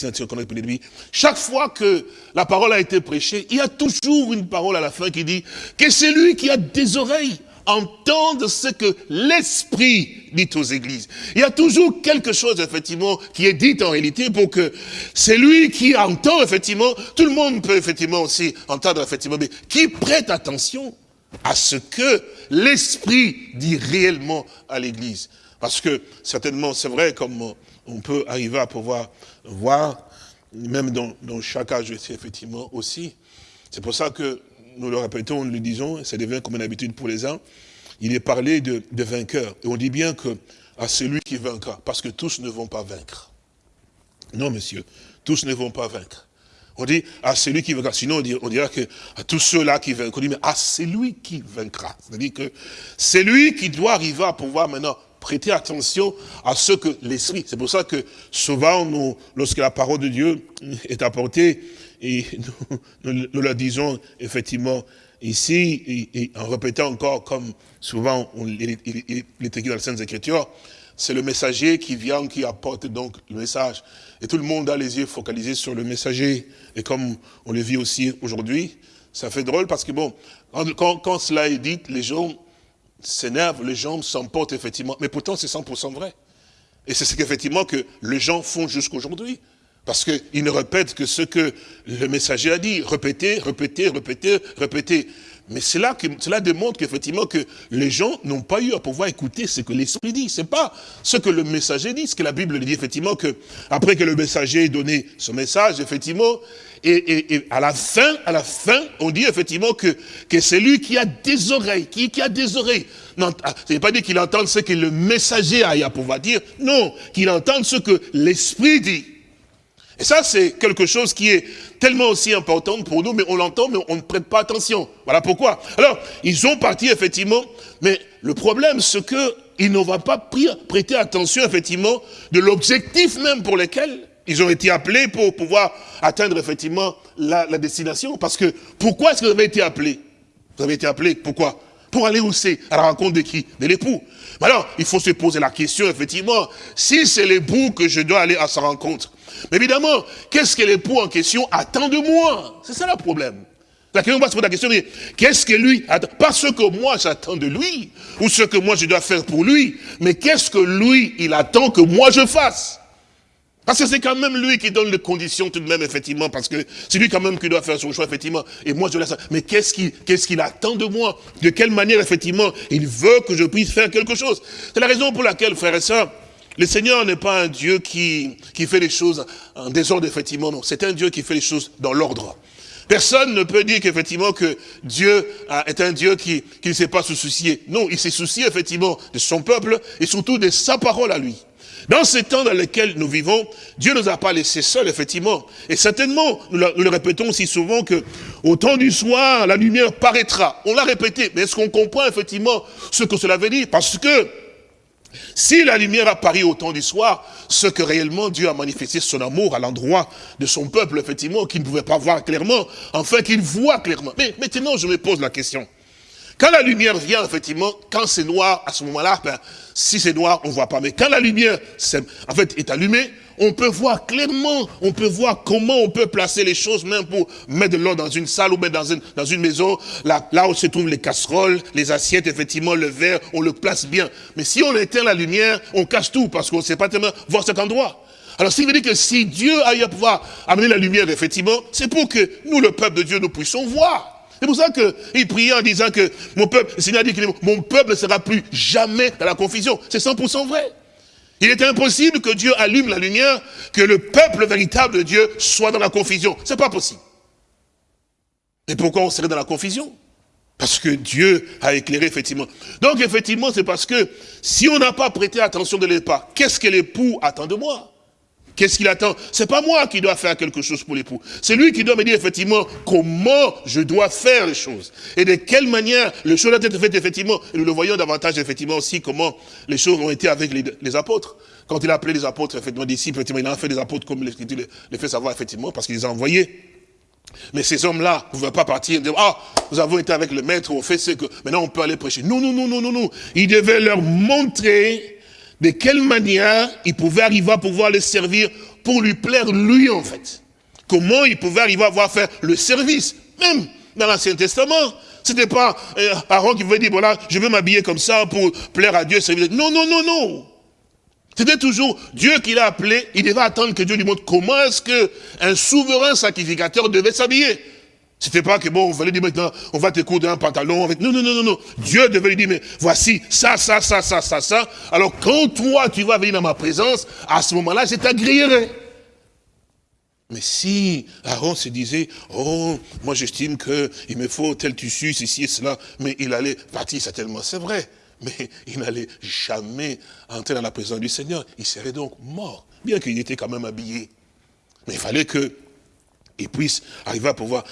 chaque fois que la parole a été prêchée, il y a toujours une parole à la fin qui dit que c'est lui qui a des oreilles entendent ce que l'Esprit dit aux églises. Il y a toujours quelque chose, effectivement, qui est dit en réalité pour que celui qui entend, effectivement, tout le monde peut, effectivement, aussi entendre, effectivement, mais qui prête attention à ce que l'Esprit dit réellement à l'église. Parce que, certainement, c'est vrai, comme on peut arriver à pouvoir voir, même dans, dans chaque âge, effectivement, aussi. C'est pour ça que nous le répétons, nous le disons, ça devient comme une habitude pour les uns, il est parlé de, vainqueur. Et on dit bien que à celui qui vaincra, parce que tous ne vont pas vaincre. Non, monsieur, tous ne vont pas vaincre. On dit à celui qui vaincra. Sinon, on, dira, que à tous ceux-là qui vaincront. On dit, mais à celui qui vaincra. C'est-à-dire que c'est lui qui doit arriver à pouvoir maintenant prêter attention à ce que l'Esprit. C'est pour ça que souvent, lorsque la parole de Dieu est apportée, et nous, nous, la disons effectivement ici, et, en répétant encore comme souvent il, est écrit dans les Saintes Écritures, c'est le messager qui vient, qui apporte donc le message. Et tout le monde a les yeux focalisés sur le messager. Et comme on le vit aussi aujourd'hui, ça fait drôle parce que bon, quand, quand cela est dit, les gens s'énervent, les gens s'emportent effectivement. Mais pourtant, c'est 100% vrai. Et c'est ce qu'effectivement que les gens font jusqu'aujourd'hui. Parce qu'ils ne répètent que ce que le messager a dit. Répéter, répéter, répéter, répéter. Mais cela, cela démontre qu'effectivement que les gens n'ont pas eu à pouvoir écouter ce que l'Esprit dit. C'est pas ce que le messager dit, ce que la Bible dit effectivement que après que le messager ait donné son message, effectivement, et, à la fin, à la fin, on dit effectivement que, que c'est lui qui a des oreilles, qui, qui a des oreilles. Non, ah, pas dit qu'il entende ce que le messager a à pouvoir dire. Non, qu'il entende ce que l'Esprit dit. Et ça, c'est quelque chose qui est tellement aussi important pour nous, mais on l'entend, mais on ne prête pas attention. Voilà pourquoi. Alors, ils ont parti, effectivement, mais le problème, c'est qu'ils ne vont pas prêter attention, effectivement, de l'objectif même pour lequel ils ont été appelés pour pouvoir atteindre, effectivement, la, la destination. Parce que, pourquoi est-ce que vous avez été appelés? Vous avez été appelés, pourquoi? Pour aller où? C'est À la rencontre de qui? De l'époux. Alors, il faut se poser la question, effectivement, si c'est l'époux que je dois aller à sa rencontre, mais évidemment, qu'est-ce que l'époux en question attend de moi? C'est ça le problème. La question, on va se poser la question, qu'est-ce que lui attend? Pas ce que moi j'attends de lui, ou ce que moi je dois faire pour lui, mais qu'est-ce que lui, il attend que moi je fasse? Parce que c'est quand même lui qui donne les conditions tout de même, effectivement, parce que c'est lui quand même qui doit faire son choix, effectivement. Et moi, je laisse. Mais qu'est-ce qu'il attend de moi? De quelle manière, effectivement, il veut que je puisse faire quelque chose? C'est la raison pour laquelle, frère et sœurs, le Seigneur n'est pas un Dieu qui, qui fait les choses en désordre, effectivement, non. C'est un Dieu qui fait les choses dans l'ordre. Personne ne peut dire qu'effectivement que Dieu est un Dieu qui, qui ne sait pas se soucier. Non, il s'est soucié effectivement de son peuple et surtout de sa parole à lui. Dans ces temps dans lesquels nous vivons, Dieu ne nous a pas laissés seuls, effectivement. Et certainement, nous le, répétons aussi souvent que au temps du soir, la lumière paraîtra. On l'a répété, mais est-ce qu'on comprend effectivement ce que cela veut dire? Parce que si la lumière apparaît au temps du soir, ce que réellement Dieu a manifesté son amour à l'endroit de son peuple, effectivement, qu'il ne pouvait pas voir clairement, enfin qu'il voit clairement. Mais maintenant, je me pose la question. Quand la lumière vient, effectivement, quand c'est noir, à ce moment-là, ben, si c'est noir, on voit pas. Mais quand la lumière, en fait, est allumée, on peut voir clairement, on peut voir comment on peut placer les choses, même pour mettre de l'eau dans une salle ou mettre dans une, maison, là, où se trouvent les casseroles, les assiettes, effectivement, le verre, on le place bien. Mais si on éteint la lumière, on cache tout, parce qu'on ne sait pas tellement voir cet endroit. Alors, ce qui veut dire que si Dieu a eu à pouvoir amener la lumière, effectivement, c'est pour que nous, le peuple de Dieu, nous puissions voir. C'est pour ça qu'il priait en disant que mon peuple, le Seigneur dit que mon peuple ne sera plus jamais dans la confusion. C'est 100% vrai. Il est impossible que Dieu allume la lumière, que le peuple véritable de Dieu soit dans la confusion. C'est pas possible. Et pourquoi on serait dans la confusion? Parce que Dieu a éclairé, effectivement. Donc, effectivement, c'est parce que si on n'a pas prêté attention de l'époque, qu'est-ce que l'époux attend de moi? Qu'est-ce qu'il attend? C'est pas moi qui dois faire quelque chose pour l'époux. C'est lui qui doit me dire effectivement comment je dois faire les choses. Et de quelle manière les choses doivent être faites effectivement. Et nous le voyons davantage effectivement aussi comment les choses ont été avec les, apôtres. Quand il a appelé les apôtres, effectivement, disciples, effectivement, il a fait des apôtres comme l'Écriture les fait savoir effectivement parce qu'il les a envoyés. Mais ces hommes-là ne pouvaient pas partir dire, ah, nous avons été avec le maître, on fait ce que, maintenant on peut aller prêcher. Non, non, non, non, non, non. Il devait leur montrer de quelle manière il pouvait arriver à pouvoir les servir pour lui plaire lui en fait? Comment il pouvait arriver à avoir fait le service. Même dans l'Ancien Testament, c'était pas euh, Aaron qui pouvait dire, voilà, je veux m'habiller comme ça pour plaire à Dieu. Non, non, non, non. C'était toujours Dieu qui l'a appelé, il devait attendre que Dieu lui montre comment est-ce qu'un souverain sacrificateur devait s'habiller. C'était pas que bon, on va lui dire maintenant, on va te coudre un pantalon. Non, non, non, non, non. Dieu devait lui dire, mais voici ça, ça, ça, ça, ça, ça. Alors quand toi, tu vas venir dans ma présence, à ce moment-là, je t'agréerai. Mais si Aaron se disait, oh, moi j'estime qu'il me faut tel tissu, ceci et cela, mais il allait partir certainement, c'est vrai, mais il n'allait jamais entrer dans la présence du Seigneur. Il serait donc mort, bien qu'il était quand même habillé. Mais il fallait qu'il puisse arriver à pouvoir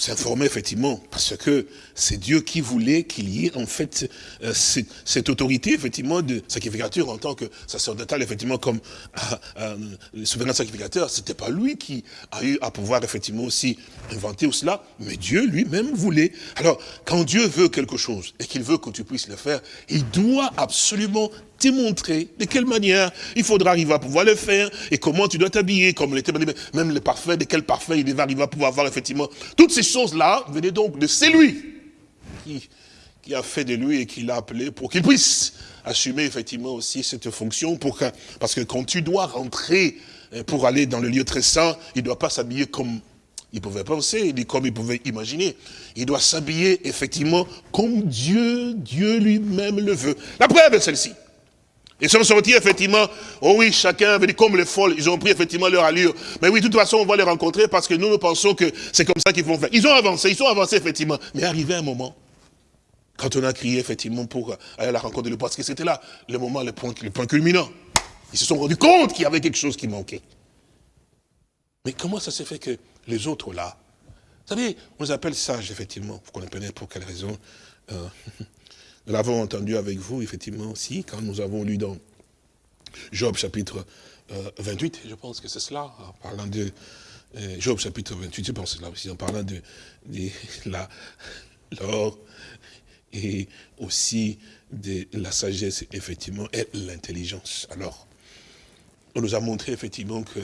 s'informer effectivement, parce que c'est Dieu qui voulait qu'il y ait en fait euh, cette, autorité effectivement de sacrificateur en tant que sacerdotal effectivement comme euh, euh, souverain sacrificateur. C'était pas lui qui a eu à pouvoir effectivement aussi inventer cela, mais Dieu lui-même voulait. Alors quand Dieu veut quelque chose et qu'il veut que tu puisses le faire, il doit absolument démontrer de quelle manière il faudra arriver à pouvoir le faire et comment tu dois t'habiller, comme l'été, même le parfum, de quel parfum il va arriver à pouvoir avoir effectivement. Toutes ces choses-là venaient donc de c'est lui qui, qui a fait de lui et qui l'a appelé pour qu'il puisse assumer effectivement aussi cette fonction pour parce que quand tu dois rentrer euh, pour aller dans le lieu très saint, il ne doit pas s'habiller comme il pouvait penser, comme il pouvait imaginer. Il doit s'habiller effectivement comme Dieu, Dieu lui-même le veut. La preuve est celle-ci. Ils sont sortis effectivement, oh oui, chacun avait dit comme les folles, ils ont pris effectivement leur allure. Mais oui, de toute façon, on va les rencontrer parce que nous, nous pensons que c'est comme ça qu'ils vont faire. Ils ont avancé, ils sont avancés effectivement. Mais arrivé un moment, quand on a crié effectivement pour aller à la rencontre de parce que c'était là le moment, le point, le point culminant. Ils se sont rendus compte qu'il y avait quelque chose qui manquait. Mais comment ça s'est fait que les autres là, vous savez, on les appelle sages effectivement, vous connaissez pour quelle raison euh, Nous l'avons entendu avec vous, effectivement, aussi, quand nous avons lu dans Job chapitre 28, euh, je pense que c'est cela, en parlant de euh, Job chapitre 28, je pense que c'est là aussi, en parlant de, l'or et aussi de la sagesse, effectivement, et l'intelligence. Alors, on nous a montré, effectivement, que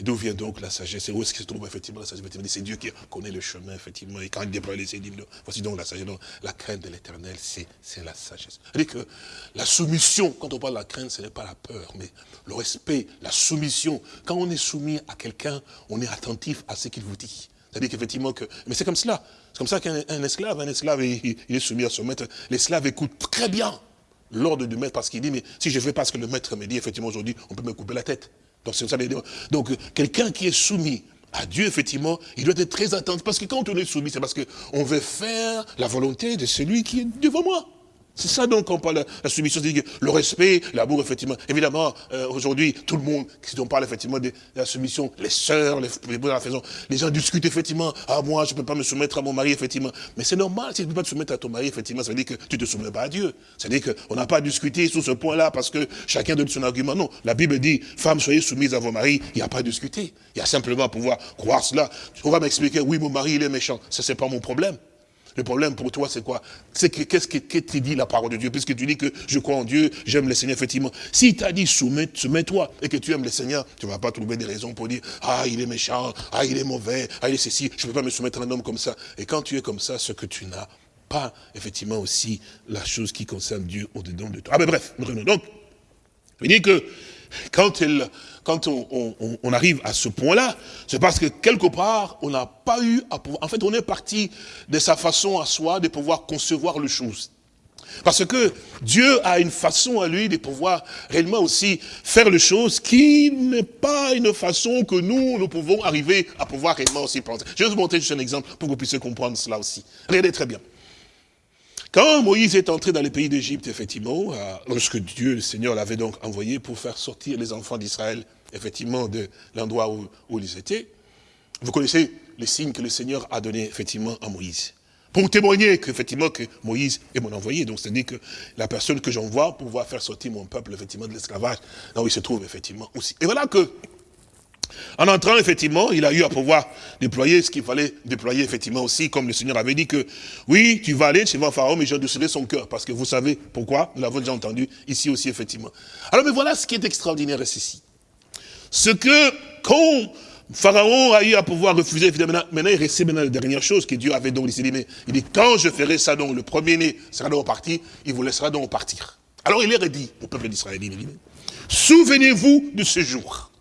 D'où vient donc la sagesse? Et où est-ce qu'il se trouve effectivement la sagesse? C'est Dieu qui connaît le chemin, effectivement. Et quand il déploie les dit, voici donc la sagesse. La crainte de l'éternel, c'est la sagesse. C'est-à-dire que la soumission, quand on parle de la crainte, ce n'est pas la peur, mais le respect, la soumission. Quand on est soumis à quelqu'un, on est attentif à ce qu'il vous dit. C'est-à-dire qu'effectivement, que, mais c'est comme cela. C'est comme ça qu'un esclave, un esclave, il, il, est soumis à son maître. L'esclave écoute très bien l'ordre du maître parce qu'il dit, mais si je fais pas ce que le maître me dit, effectivement, aujourd'hui, on peut me couper la tête. Donc, quelqu'un qui est soumis à Dieu, effectivement, il doit être très attentif. Parce que quand on est soumis, c'est parce qu'on veut faire la volonté de celui qui est devant moi. C'est ça donc qu'on parle de la soumission, c'est le respect, l'amour, effectivement. Évidemment, euh, aujourd'hui, tout le monde, si on parle effectivement de, la soumission, les sœurs, les, la faisons, les gens discutent effectivement, ah moi, je ne peux pas me soumettre à mon mari, effectivement. Mais c'est normal, si tu ne peux pas te soumettre à ton mari, effectivement, ça veut dire que tu ne te soumets pas à Dieu. Ça veut dire qu'on n'a pas discuté sur ce point-là parce que chacun donne son argument. Non, la Bible dit, femmes, soyez soumises à vos maris, il n'y a pas à discuter. Il y a simplement à pouvoir croire cela. On va m'expliquer, oui, mon mari, il est méchant. Ça, c'est pas mon problème. Le problème pour toi, c'est quoi? C'est que qu'est-ce que, tu dis la parole de Dieu? Puisque tu dis que je crois en Dieu, j'aime le Seigneur, effectivement. Si t'a dit soumets-toi et que tu aimes le Seigneur, tu ne vas pas trouver des raisons pour dire Ah, il est méchant, ah, il est mauvais, ah, il est ceci, je ne peux pas me soumettre à un homme comme ça. Et quand tu es comme ça, ce que tu n'as pas, effectivement, aussi la chose qui concerne Dieu au-dedans de toi. Ah, mais bref, donc, il dit que quand elle quand on, arrive à ce point-là, c'est parce que quelque part, on n'a pas eu à pouvoir... En fait, on est parti de sa façon à soi de pouvoir concevoir les choses. Parce que Dieu a une façon à lui de pouvoir réellement aussi faire les choses qui n'est pas une façon que nous, nous pouvons arriver à pouvoir réellement aussi penser. Je vais vous montrer juste un exemple pour que vous puissiez comprendre cela aussi. Regardez très bien. Quand Moïse est entré dans le pays d'Égypte, effectivement, euh, lorsque Dieu, le Seigneur, l'avait donc envoyé pour faire sortir les enfants d'Israël, effectivement, de l'endroit où, ils étaient, vous connaissez les signes que le Seigneur a donnés, effectivement, à Moïse. Pour témoigner qu'effectivement, que Moïse est mon envoyé. Donc, c'est-à-dire que la personne que j'envoie pour pouvoir faire sortir mon peuple, effectivement, de l'esclavage, là où il se trouve, effectivement, aussi. Et voilà que en entrant, effectivement, il a eu à pouvoir déployer ce qu'il fallait déployer, effectivement, aussi, comme le Seigneur avait dit que, oui, tu vas aller chez Pharaon, mais j'endurcirai son cœur, parce que vous savez pourquoi, nous l'avons déjà entendu ici aussi, effectivement. Alors, mais voilà ce qui est extraordinaire c'est ceci. Ce que, quand Pharaon a eu à pouvoir refuser, évidemment, maintenant, il restait maintenant la dernière chose que Dieu avait donc décidé, mais il dit, quand je ferai ça, donc, le premier-né sera donc parti, il vous laissera donc partir. Alors, il leur a dit, au peuple d'Israël, souvenez-vous de ce jour.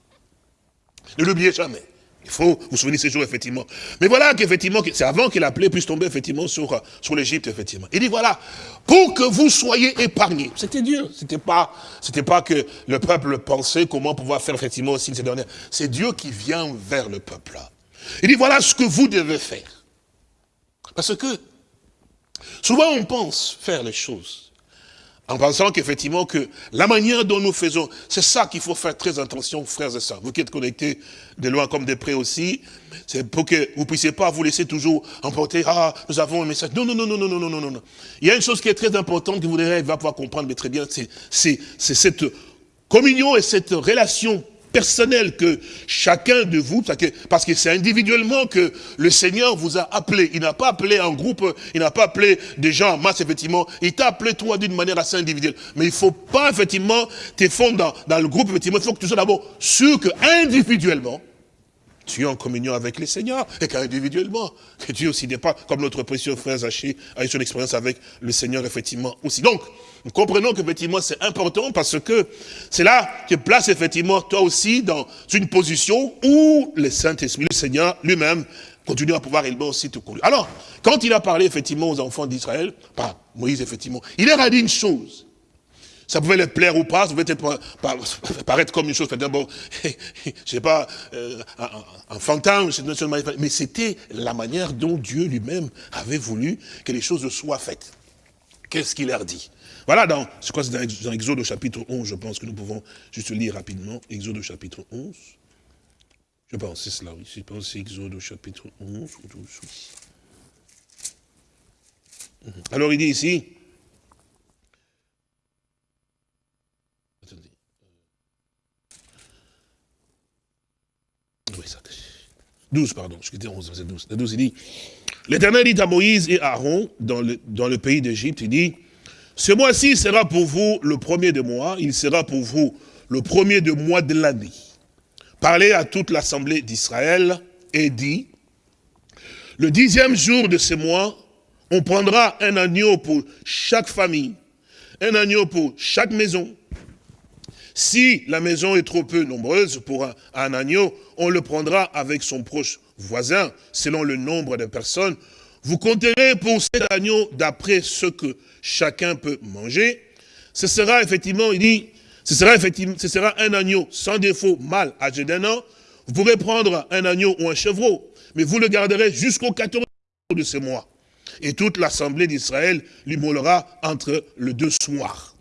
Ne l'oubliez jamais. Il faut vous souvenir ces jours, effectivement. Mais voilà qu'effectivement, c'est avant que la plaie puisse tomber, effectivement, sur, sur l'Égypte, effectivement. Il dit, voilà, pour que vous soyez épargnés. C'était Dieu. C'était pas, c'était pas que le peuple pensait comment pouvoir faire, effectivement, aussi ces dernières. C'est Dieu qui vient vers le peuple. Il dit, voilà ce que vous devez faire. Parce que, souvent on pense faire les choses en pensant qu'effectivement que la manière dont nous faisons, c'est ça qu'il faut faire très attention, frères et sœurs. Vous qui êtes connectés de loin comme de près aussi, c'est pour que vous puissiez pas vous laisser toujours emporter, ah, nous avons un message. Non, non, non, non, non, non, non, non, non. Il y a une chose qui est très importante que vous devez va pouvoir comprendre, très bien, c'est cette communion et cette relation personnel que chacun de vous, parce que c'est individuellement que le Seigneur vous a appelé. Il n'a pas appelé un groupe, il n'a pas appelé des gens en masse, effectivement. Il t'a appelé toi d'une manière assez individuelle. Mais il ne faut pas, effectivement, te fondre dans, dans, le groupe, effectivement. Il faut que tu sois d'abord sûr que individuellement, tu es en communion avec le Seigneur, et qu'individuellement, que Dieu aussi n'est pas, comme notre précieux frère Zaché a eu son expérience avec le Seigneur, effectivement, aussi. Donc, nous comprenons qu'effectivement, c'est important parce que c'est là que place, effectivement, toi aussi, dans une position où le Saint-Esprit, le Seigneur lui-même, continue à pouvoir également aussi te conduire. Alors, quand il a parlé, effectivement, aux enfants d'Israël, par Moïse, effectivement, il leur a dit une chose. Ça pouvait leur plaire ou pas, ça pouvait être, paraître comme une chose, bon, je sais pas, euh, un, un, fantôme, mais c'était la manière dont Dieu lui-même avait voulu que les choses soient faites. Qu'est-ce qu'il leur dit? Voilà, dans, je c'est dans Exode au chapitre 11, je pense que nous pouvons juste lire rapidement, Exode au chapitre 11. Je pense c'est cela, oui, je pense c'est Exode au chapitre 11 ou 12. Alors il dit ici, ça. 12, pardon, je quittais 11, c'est 12. 12, il dit, l'Éternel dit à Moïse et à Aaron, dans le pays d'Égypte, il dit, ce mois-ci sera pour vous le premier de mois, il sera pour vous le premier de mois de l'année. Parlez à toute l'assemblée d'Israël et dit, le dixième jour de ce mois, on prendra un agneau pour chaque famille, un agneau pour chaque maison, si la maison est trop peu nombreuse pour un, agneau, on le prendra avec son proche voisin, selon le nombre de personnes. Vous compterez pour cet agneau d'après ce que chacun peut manger. Ce sera effectivement, il dit, ce sera effectivement, ce sera un agneau sans défaut, mâle, âgé d'un an. Vous pourrez prendre un agneau ou un chevreau, mais vous le garderez jusqu'au 14 de ce mois. Et toute l'assemblée d'Israël l'immolera entre le deux soirs.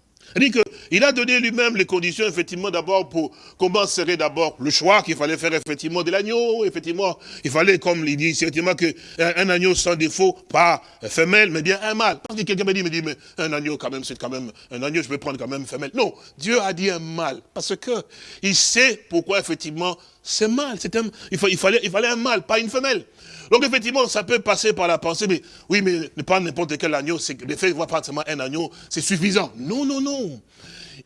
Il a donné lui-même les conditions, effectivement, d'abord pour comment serait d'abord le choix qu'il fallait faire, effectivement, de l'agneau. Effectivement, il fallait, comme il dit, effectivement, qu'un un agneau sans défaut, pas femelle, mais bien un mâle. Parce que quelqu'un me dit, me dit, mais un agneau, quand même, c'est quand même, un agneau, je vais prendre quand même femelle. Non, Dieu a dit un mâle. Parce que il sait pourquoi, effectivement, c'est mâle. il, fallait, il fallait un mâle, pas une femelle. Donc effectivement, ça peut passer par la pensée, mais oui, mais ne pas n'importe quel agneau, c'est le fait de voir pratiquement un agneau, c'est suffisant. Non, non, non.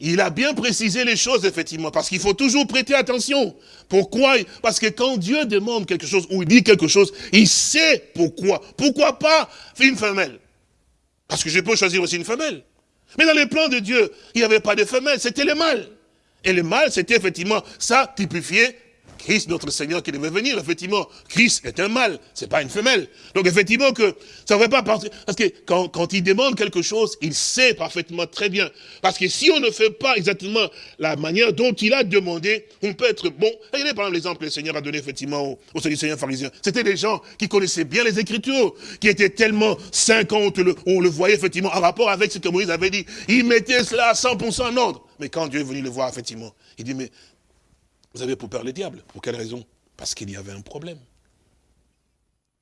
Il a bien précisé les choses, effectivement, parce qu'il faut toujours prêter attention. Pourquoi? Parce que quand Dieu demande quelque chose, ou il dit quelque chose, il sait pourquoi. Pourquoi pas une femelle? Parce que je peux choisir aussi une femelle. Mais dans les plans de Dieu, il n'y avait pas de femelle, c'était le mâle. Et le mâle, c'était effectivement ça typifié Christ, notre Seigneur, qui devait venir, effectivement, Christ est un mâle, c'est pas une femelle. Donc effectivement que ça ne va pas partir, parce que quand, il demande quelque chose, il sait parfaitement très bien. Parce que si on ne fait pas exactement la manière dont il a demandé, on peut être bon. Regardez par exemple l'exemple que le Seigneur a donné effectivement au, au Seigneur pharisien. C'était des gens qui connaissaient bien les Écritures, qui étaient tellement saints quand on, le, on le voyait effectivement en rapport avec ce que Moïse avait dit. Ils mettaient cela à 100% en ordre. Mais quand Dieu est venu le voir, effectivement, il dit, mais vous avez pour peur le diable. Pour quelle raison? Parce qu'il y avait un problème.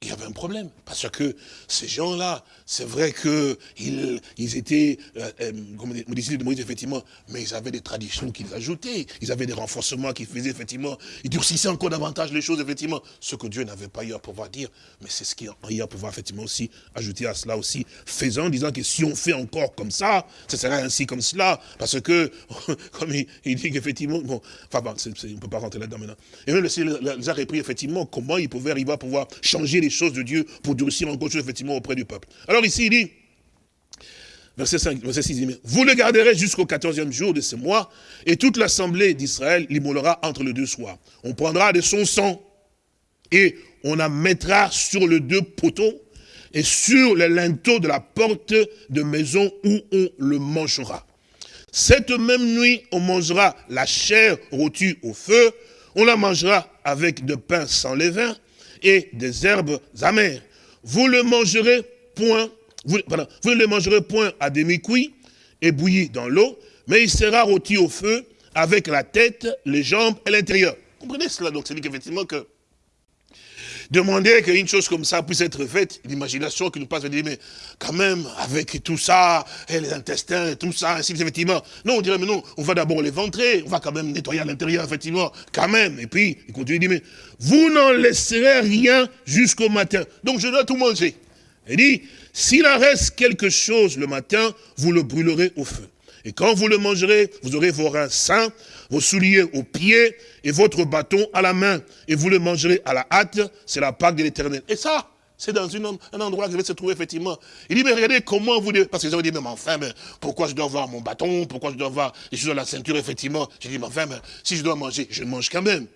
Il y avait un problème, parce que ces gens-là, c'est vrai qu'ils ils étaient, euh, euh, comme disait de Moïse, effectivement, mais ils avaient des traditions qu'ils ajoutaient, ils avaient des renforcements qu'ils faisaient, effectivement, ils durcissaient encore davantage les choses, effectivement, ce que Dieu n'avait pas eu à pouvoir dire, mais c'est ce qu'il a eu à pouvoir, effectivement, aussi ajouter à cela aussi, faisant, disant que si on fait encore comme ça, ce sera ainsi comme cela, parce que, comme il, dit qu'effectivement, bon, enfin, bon, on ne peut pas rentrer là-dedans maintenant. Et même le Seigneur les a repris, effectivement, comment il pouvait arriver à pouvoir changer les choses de Dieu pour durcir encore chose effectivement auprès du peuple. Alors ici, il dit, verset 5, verset 6, il dit, vous le garderez jusqu'au 14e jour de ce mois, et toute l'assemblée d'Israël l'immolera entre les deux soirs. On prendra de son sang, et on la mettra sur le deux poteaux et sur le linteau de la porte de maison où on le mangera. Cette même nuit, on mangera la chair rôtie au feu, on la mangera avec de pain sans levain et des herbes amères. Vous ne le mangerez point à demi-cuit et bouilli dans l'eau, mais il sera rôti au feu avec la tête, les jambes et l'intérieur. Comprenez cela Donc, c'est qu'effectivement que demander qu'une chose comme ça puisse être faite, l'imagination qui nous passe, dire, mais quand même, avec tout ça, et les intestins, tout ça, ainsi effectivement. Non, on dirait, mais non, on va d'abord les ventrer, on va quand même nettoyer à l'intérieur, effectivement, quand même. Et puis, il continue, il dit, mais vous n'en laisserez rien jusqu'au matin. Donc, je dois tout manger. Il dit, s'il en reste quelque chose le matin, vous le brûlerez au feu. Et quand vous le mangerez, vous aurez vos reins sains, vos souliers aux pieds et votre bâton à la main. Et vous le mangerez à la hâte, c'est la Pâque de l'éternel. Et ça, c'est dans un endroit qui va se trouver effectivement. Il dit, mais regardez comment vous... Parce que vous dit, mais enfin, mais pourquoi je dois avoir mon bâton? Pourquoi je dois avoir les choses à la ceinture, effectivement? J'ai dit, mais enfin, mais si je dois manger, je mange quand même.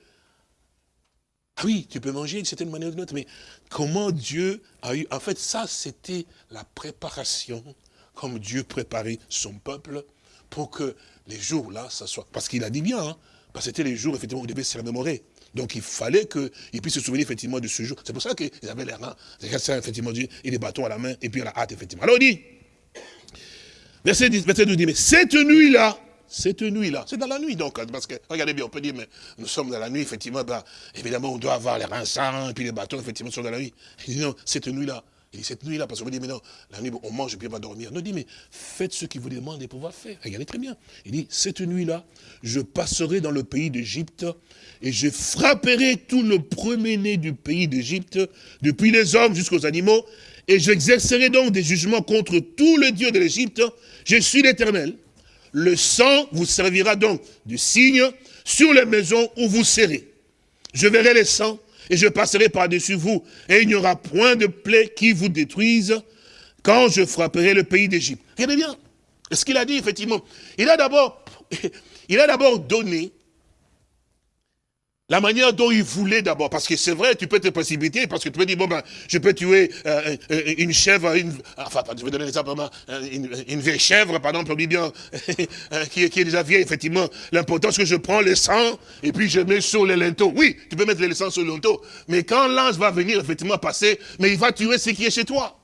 Ah oui, tu peux manger d'une certaine manière ou d'une autre, mais comment Dieu a eu... En fait, ça, c'était la préparation, comme Dieu préparait son peuple pour que les jours-là, ça soit... Parce qu'il a dit bien, hein, parce que c'était les jours, effectivement, où il devait se remémorer. Donc il fallait qu'il puisse se souvenir effectivement de ce jour. C'est pour ça qu'ils avaient les reins, effectivement, et des bâtons à la main, et puis à la hâte, effectivement. Alors il dit, verset 10, verset 12, dit, mais cette nuit-là, cette nuit-là, c'est dans la nuit donc, parce que, regardez bien, on peut dire, mais nous sommes dans la nuit, effectivement, ben, évidemment, on doit avoir les reins sains, et puis les bâtons, effectivement, sont dans la nuit. Il dit, non, cette nuit-là, il dit, cette nuit-là, parce qu'on me dit, mais non, la nuit, on mange et puis on va dormir. Non, il dit, mais faites ce qu'il vous demande de pouvoir faire. Regardez très bien. Il dit, cette nuit-là, je passerai dans le pays d'Égypte et je frapperai tout le premier-né du pays d'Égypte, depuis les hommes jusqu'aux animaux, et j'exercerai donc des jugements contre tous les dieux de l'Égypte. Je suis l'Éternel. Le sang vous servira donc de signe sur les maisons où vous serez. Je verrai les sangs et je passerai par-dessus vous, et il n'y aura point de plaie qui vous détruise quand je frapperai le pays d'Égypte. Regardez bien, ce qu'il a dit, effectivement. Il a d'abord, donné la manière dont il voulait d'abord, parce que c'est vrai, tu peux te précipiter, parce que tu peux dire, bon ben, je peux tuer euh, euh, une chèvre, une, enfin, je vais donner l'exemple, une, une vieille chèvre, par exemple, on bien, qui, qui, est déjà vieille, effectivement, l'important c'est que je prends le sang, et puis je mets sur le linteau. Oui, tu peux mettre le sang sur le linteau, mais quand l'ange va venir, effectivement, passer, mais il va tuer ce qui est chez toi.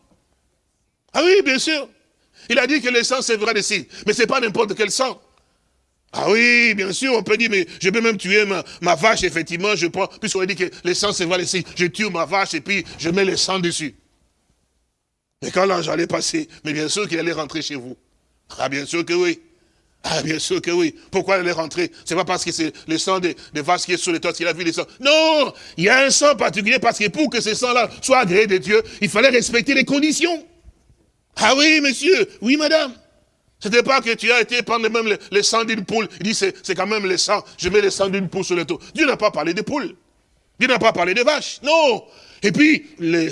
Ah oui, bien sûr. Il a dit que le sang vrai des signes, mais c'est pas n'importe quel sang. Ah oui, bien sûr, on peut dire, mais je peux même tuer ma, vache, effectivement, je prends, puisqu'on a dit que le sang, c'est vrai, je tue ma vache et puis je mets le sang dessus. Mais quand l'ange allait passer, mais bien sûr qu'il allait rentrer chez vous. Ah, bien sûr que oui. Ah, bien sûr que oui. Pourquoi il allait rentrer? C'est pas parce que c'est le sang des, vaches qui est sur les toits qu'il a vu les sangs. Non Il y a un sang particulier parce que pour que ce sang-là soit agréé de Dieu, il fallait respecter les conditions. Ah oui, monsieur. Oui, madame. C'était pas que tu as été prendre même le, sang d'une poule. Il dit, c'est quand même le sang. Je mets le sang d'une poule sur le dos. Dieu n'a pas parlé de poules. Dieu n'a pas parlé de vaches. Non. Et puis,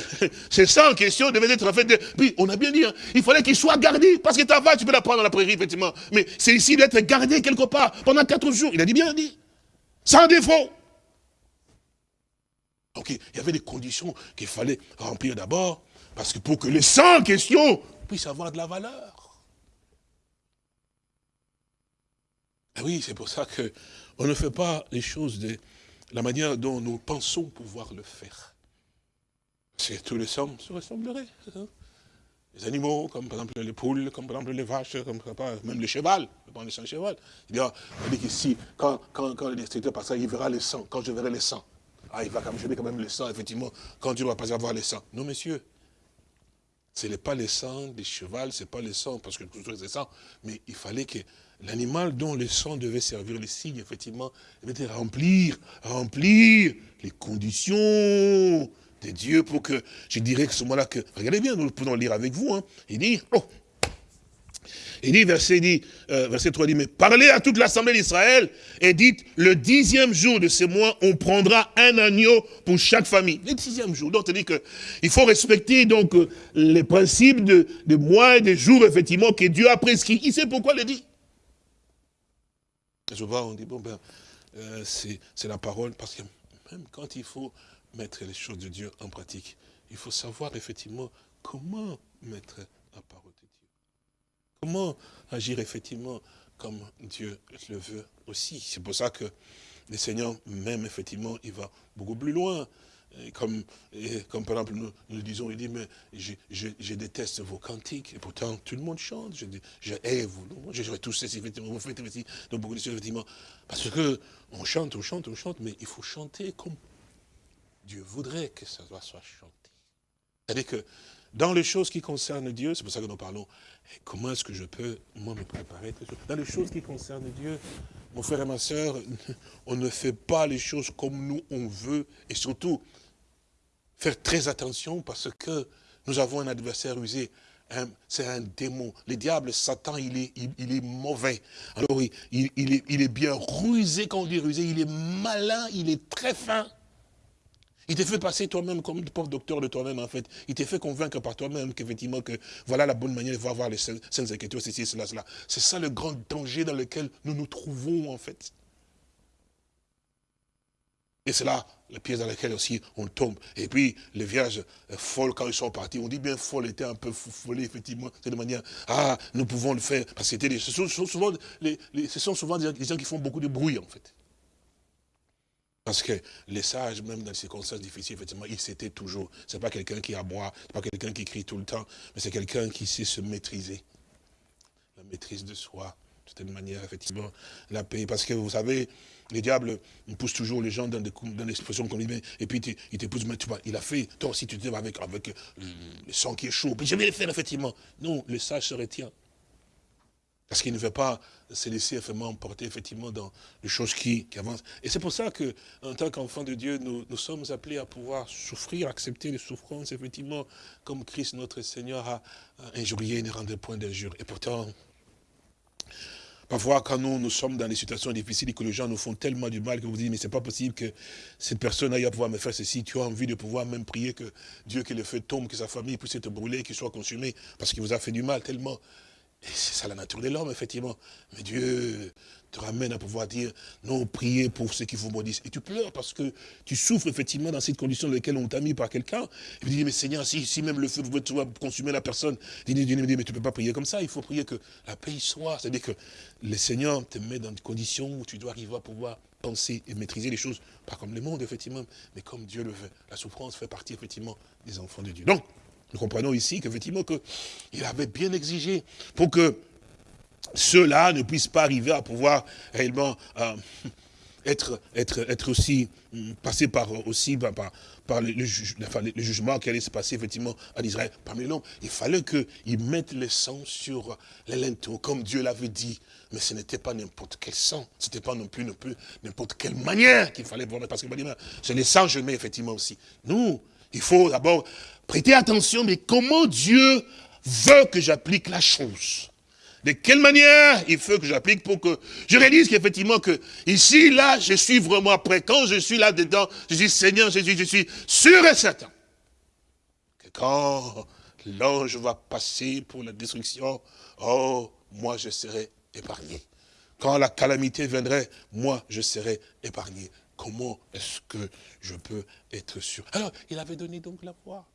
ces sangs en question devaient être fait de... Puis, on a bien dit, hein, il fallait qu'il soit gardé. Parce que ta vache, tu peux la prendre dans la prairie, effectivement. Mais c'est ici d'être gardé quelque part pendant quatre jours. Il a dit bien dit. Sans défaut. Donc, il y avait des conditions qu'il fallait remplir d'abord. Parce que pour que le sang en question puisse avoir de la valeur. Ah oui, c'est pour ça qu'on ne fait pas les choses de la manière dont nous pensons pouvoir le faire. C'est tous les hommes se ressembleraient. Les animaux, comme par exemple les poules, comme par exemple les vaches, comme même le cheval, le le sang cheval. Il dit, dit qu'ici, quand, quand, quand le destructeur passera, il verra le sang, quand je verrai le sang. Ah, il va quand même, quand même le sang, effectivement, quand Dieu ne va pas avoir le sang. Non, messieurs, ce n'est pas le sang des chevals, ce n'est pas le sang, parce que tout c'est sang, mais il fallait que l'animal dont le sang devait servir le signe, effectivement, devait remplir, remplir les conditions de Dieu pour que, je dirais que ce moment-là, que, regardez bien, nous pouvons lire avec vous, hein, il dit, oh, il dit, verset, dit, euh, verset 3, dit, mais parlez à toute l'assemblée d'Israël et dites, le dixième jour de ce mois, on prendra un agneau pour chaque famille. Le dixième jour. Donc, dit qu'il faut respecter donc les principes de, de mois et des jours, effectivement, que Dieu a prescrit. Il sait pourquoi il le dit. Je vois, on dit, bon, ben, euh, c'est la parole, parce que même quand il faut mettre les choses de Dieu en pratique. Il faut savoir effectivement comment mettre la parole de Dieu. Comment agir effectivement comme Dieu le veut aussi. C'est pour ça que le Seigneur, même effectivement, il va beaucoup plus loin. Comme, comme par exemple, nous, nous disons, il dit, mais je, je, déteste vos cantiques, et pourtant tout le monde chante, je, je hais vous, je, je tous ces effectivement, vous faites donc beaucoup de choses, effectivement, parce que on chante, on chante, on chante, mais il faut chanter comme Dieu voudrait que ça soit chanté. C'est-à-dire que dans les choses qui concernent Dieu, c'est pour ça que nous parlons, comment est-ce que je peux, moi, me préparer Dans les choses qui concernent Dieu, mon frère et ma soeur, on ne fait pas les choses comme nous on veut, et surtout, faire très attention parce que nous avons un adversaire usé, c'est un démon. Le diable, Satan, il est, il, est mauvais. Alors, il, il, est, il est bien rusé, quand on dit rusé, il est malin, il est très fin. Il te fait passer toi-même comme le pauvre docteur de toi-même, en fait. Il te fait convaincre par toi-même qu'effectivement, que voilà la bonne manière de voir les saintes écritures, ceci, cela, cela. C'est ça le grand danger dans lequel nous nous trouvons, en fait. Et c'est là la pièce dans laquelle aussi on tombe. Et puis, les vierges folles, quand ils sont partis, on dit bien folles étaient un peu folles, effectivement. C'est de manière, ah, nous pouvons le faire. Parce que ce, sont souvent les, ce sont souvent des gens qui font beaucoup de bruit, en fait. Parce que les sages, même dans les circonstances difficiles, effectivement, ils s'étaient toujours. Ce n'est pas quelqu'un qui aboie, ce n'est pas quelqu'un qui crie tout le temps, mais c'est quelqu'un qui sait se maîtriser. La maîtrise de soi, de cette manière, effectivement, la paix. Parce que vous savez, les diables poussent toujours les gens dans, des, dans l'expression qu'on dit, et puis il te pousse, tu vois, il a fait, toi aussi tu te avec, avec le sang qui est chaud, puis je vais le faire, effectivement. Non, le sage se retient. Parce qu'il ne veut pas se laisser vraiment emporter effectivement dans les choses qui, avancent. Et c'est pour ça que, en tant qu'enfant de Dieu, nous, nous, sommes appelés à pouvoir souffrir, accepter les souffrances, effectivement, comme Christ notre Seigneur a injurié ne rendait point d'injure. Et pourtant, Parfois, quand nous, nous sommes dans des situations difficiles et que les gens nous font tellement du mal que vous dites, mais c'est pas possible que cette personne aille à pouvoir me faire ceci. Tu as envie de pouvoir même prier que Dieu, que le feu tombe, que sa famille puisse être brûlée, qu'il soit consumé, parce qu'il vous a fait du mal tellement. Et c'est ça la nature de l'homme, effectivement. Mais Dieu te ramène à pouvoir dire, non, priez pour ceux qui vous maudissent. Et tu pleures parce que tu souffres, effectivement, dans cette condition dans laquelle on t'a mis par quelqu'un. Et tu dis, mais Seigneur, si, si même le feu pouvait consumer la personne, dis, dis, mais tu ne peux pas prier comme ça. Il faut prier que la paix soit. C'est-à-dire que le Seigneur te met dans une condition où tu dois arriver à pouvoir penser et maîtriser les choses, pas comme le monde, effectivement, mais comme Dieu le veut. La souffrance fait partie, effectivement, des enfants de Dieu. Donc, nous comprenons ici qu'effectivement, il avait bien exigé pour que ceux-là ne puissent pas arriver à pouvoir réellement euh, être, être, être aussi, hum, passer par aussi par, par, le, jugement qui allait se passer effectivement à Israël parmi l'homme. Il fallait qu'ils mettent le sang sur les linteaux, comme Dieu l'avait dit. Mais ce n'était pas n'importe quel sang, ce n'était pas non plus n'importe quelle manière qu'il fallait voir, parce que c'est le sang je mets effectivement aussi. Nous, il faut d'abord prêter attention, mais comment Dieu veut que j'applique la chose? De quelle manière il faut que j'applique pour que je réalise qu'effectivement que ici, là, je suis vraiment prêt. Quand je suis là-dedans, je dis Seigneur Jésus, je suis sûr et certain que quand l'ange va passer pour la destruction, oh, moi je serai épargné. Quand la calamité viendrait, moi je serai épargné. Comment est-ce que je peux être sûr? Alors, il avait donné donc la voix.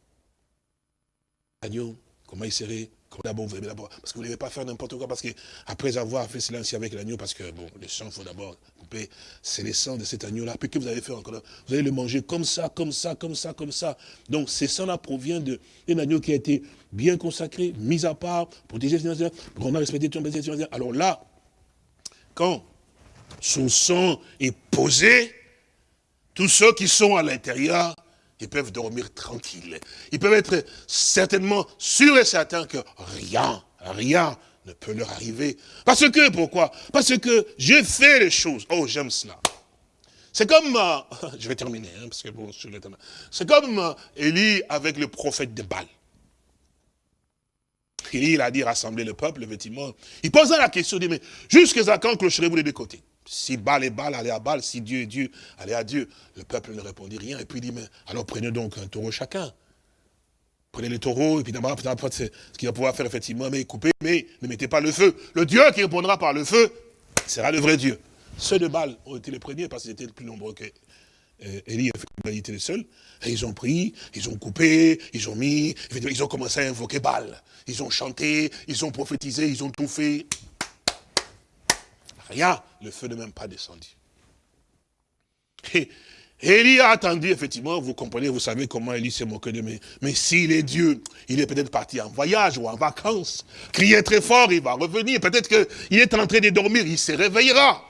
Agneau, comment il serait D'abord, vous d'abord, parce que vous ne devez pas faire n'importe quoi, parce que après avoir fait cela avec l'agneau, parce que bon, le sang, il faut d'abord couper, c'est le sang de cet agneau-là. Puis que vous avez fait encore Vous allez le manger comme ça, comme ça, comme ça, comme ça. Donc, ce sang-là provient d'un agneau qui a été bien consacré, mis à part, protégé, pour qu'on a respecté tout Alors là, quand son sang est posé, tous ceux qui sont à l'intérieur, ils peuvent dormir tranquilles. Ils peuvent être certainement sûrs et certains que rien, rien ne peut leur arriver. Parce que, pourquoi? Parce que j'ai fait les choses. Oh, j'aime cela. C'est comme, euh, je vais terminer, hein, parce que bon, c'est comme euh, Élie avec le prophète de Baal. Élie, il a dit rassembler le peuple, effectivement. Il posa la question, il dit, mais jusqu'à quand clocherez-vous les deux côtés? Si Baal est Baal, allez à Baal. Si Dieu est Dieu, allez à Dieu. Le peuple ne répondit rien. Et puis il dit, mais alors prenez donc un taureau chacun. Prenez le taureau, et puis d'abord, ce qu'il va pouvoir faire, effectivement, mais couper, mais ne mettez pas le feu. Le Dieu qui répondra par le feu sera le vrai Dieu. Ceux de Baal ont été les premiers parce qu'ils étaient plus nombreux que Élie, il était le. Et ils ont pris, ils ont coupé, ils ont mis, ils ont commencé à invoquer Baal. Ils ont chanté, ils ont prophétisé, ils ont tout fait. Rien, le feu n'est même pas descendu. Et Élie a attendu, effectivement, vous comprenez, vous savez comment Élie s'est moqué de moi. Mais s'il est Dieu, il est peut-être parti en voyage ou en vacances. Crier très fort, il va revenir. Peut-être qu'il est en train de dormir, il se réveillera.